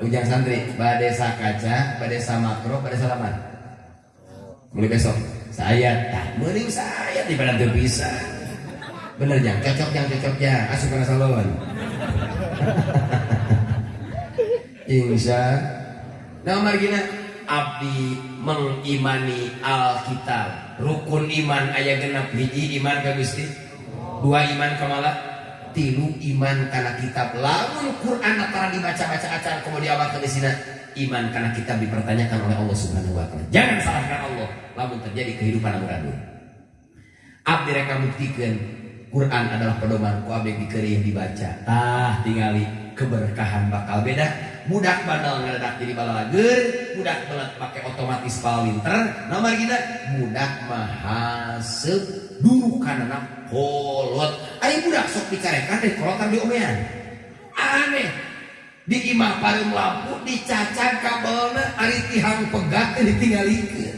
Ujang santri, pada kaca, pada makro, pada salaman. Mulai besok, saya tak mending saya di pada bisa. Bener jang, cocok jang, cocok jang, asup karena salon. *laughs* insya. Nah margina abdi mengimani Alkitab. Rukun iman ayah genap. Hiji iman ke Gusti? Dua iman kemala tilu iman karena kitab. Lamun Quran antara dibaca-baca acara kemudian awak ke sini iman karena kitab dipertanyakan oleh Allah Subhanahu wa taala. Jangan salahkan Allah lamun terjadi kehidupan amburadul abdi reka buktikan? Quran adalah pedoman. Ku abdi dikeri yang dibaca. Tah tingali keberkahan bakal beda. Budak bandel ngadadak jadi balalager budak belat pakai otomatis palinter. Nomor kita budak mahasep dulu karena kolot ayo budak sok dicarekan deh kolotan di omean aneh di imah paling lampu dicacang kabelnya ari tihang pegat ditinggalikeun.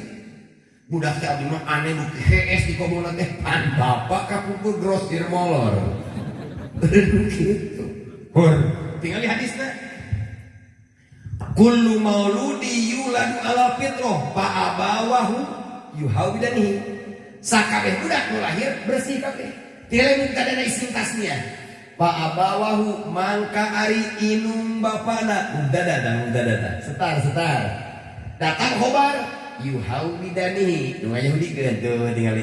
Budak teh abdi mah aneh nu HS di komona teh pan bapak kapungkur grosir molor. *laughs* Gitu. Hor tinggal di hadisnya kullu mauludi yuladu ala fitrah fa abawahu yuhawidanihi. Sakabeh budak nu lahir bersih kabeh. Tile minta dana isim tasniah fa abawahu mangka ari inung bapana. Udah datang udah datang setar setar. Datang khobar. Yuhawidanihi nu Yahudi tuh tinggali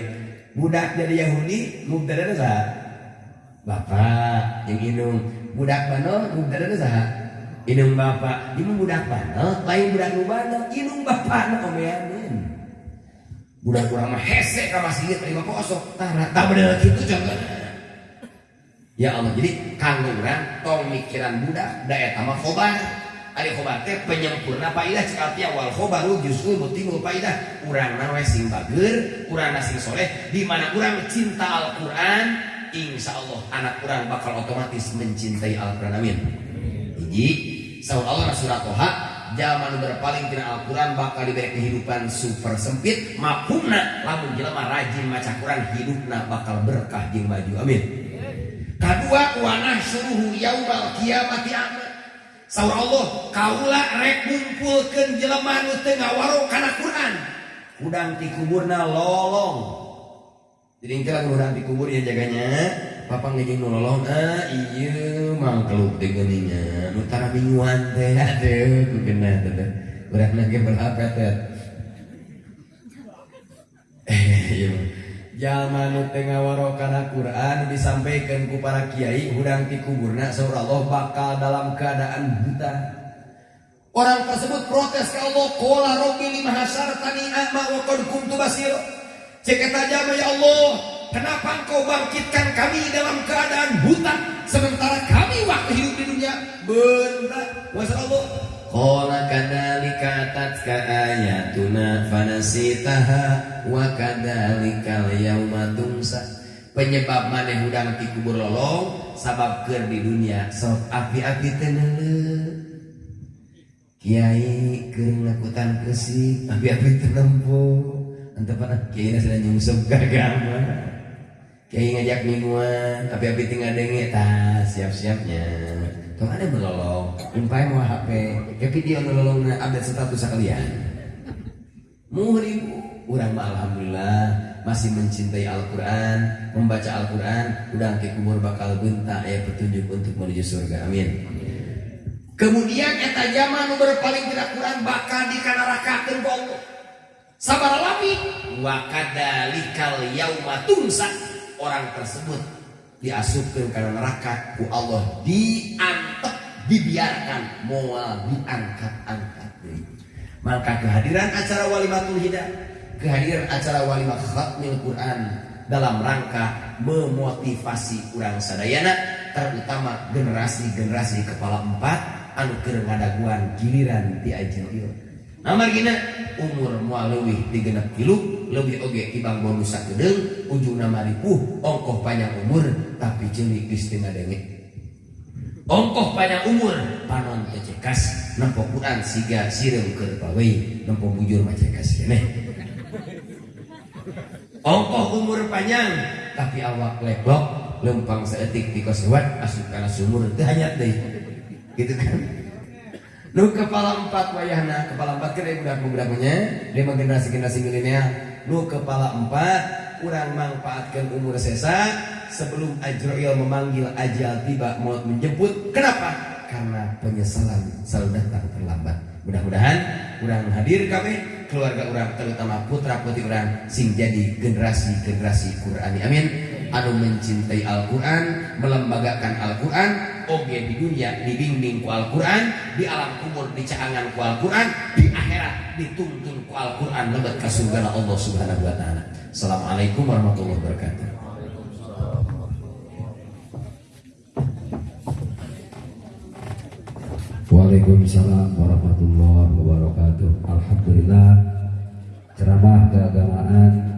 budak jadi Yahudi mubtada sah. Bapak yang inung. Budak bano mubtada sah. Inung bapak inung budak bano. Lain budak bano inung bapak no. Omeanin budak kurang mah hese ka masjid terima kosong tara tak bener gitu contohnya ya Allah jadi urang tong mikiran budak da eta mah khobar. Ari khobar teh penyempurna paidah cekal tia wal khobaru justru mutimul paidah. Urang na we sing bageur urang soleh di mana urang cinta Al-Qur'an insya Allah anak urang bakal otomatis mencintai Al-Qur'an amin. Hiji Saul Allah surat Toha zaman berpaling tina Al-Quran bakal diberi kehidupan super sempit mafhumna lamun jelema rajin maca Quran hidupna bakal berkah jeung maju amin kedua wanah suruh yaumal kiamati amin Saur Allah kaula rek ngumpulkeun jelema nu teu ngawaro kana Quran. Udang ti lolong. Jadi ingkira udang di kubur ya jaganya. Papa ngejeng nu lolong ah iya mangkeluk teh geuninya nu tara mingguan teh aduh kugena teh urang berapa teh *laughs* iya Jalma nu teu ngawaro kana Quran disampaikan ku para kiai hudang ti kuburna saur Allah bakal dalam keadaan buta. Orang tersebut protes ke Allah, "Qala rabbi lima hasartani a'ma wa qad kuntu basir." Jama ya Allah, kenapa engkau bangkitkan kami dalam keadaan buta sementara kami waktu hidup di dunia benda. Allah, Qala kadzalika tatka ayatuna fanasitaha wa kadzalikal yauma tunsa. Penyebab maneh hudang ti kubur lolong sabab keur di dunia sok api-api teu Kiai keur ngakutan kesik api-api teu nempuh. Antep kiai sudah nyungsep gagama. Kiai ngajak mingguan, api-api tinggal denge tas siap-siapnya. Tuh ada melolong, umpai mau HP, ya video melolong update status sekalian. Muhribu, orang mah alhamdulillah masih mencintai Al-Quran, membaca Al-Quran, udah ke kubur bakal bentak ya petunjuk untuk menuju surga. Amin. Kemudian eta zaman berpaling tidak Quran bakal dikanarakakeun ku Allah. Sabar lami wa kadalikal yauma tumsa orang tersebut diasupkan karena neraka ku Allah. Diantep dibiarkan. Moal diangkat-angkat maka kehadiran acara walimatul hidayah kehadiran acara walimat khatmil Quran dalam rangka memotivasi kurang sadayana terutama generasi-generasi kepala empat anu keur ngadaguan giliran di ajil ieu nah margina umur moal leuwih digenep tilu lebih oge tibang bonus sakedeung ujungna maripuh ongkoh panjang umur tapi celik geus teu ongkoh panjang umur panon teh cekas nempo Quran siga sireum keur pawei nempo bujur mah cekas keneh ongkoh umur panjang tapi awak leblok lempang seetik di kosewat asup kana sumur teu hanyat deui gitu kan Nu kepala empat wayahna, kepala empat kan budak budaknya, dia mah generasi generasi milenial. Nu kepala empat, kurang manfaatkan umur sesa sebelum Ajroil memanggil ajal tiba mau menjemput. Kenapa? karena penyesalan selalu datang terlambat. Mudah-mudahan urang hadir kami keluarga orang terutama putra putri orang sing jadi generasi-generasi Qurani. Amin. Anu mencintai Al-Quran, melembagakan Al-Quran, oge di dunia dibimbing ku Al-Quran, di alam kubur dicaangan ku Al-Quran, di akhirat dituntun ku Al-Quran lebet ka surga Allah Subhanahu wa taala. Assalamualaikum warahmatullahi wabarakatuh. Waalaikumsalam warahmatullahi wabarakatuh. Alhamdulillah ceramah keagamaan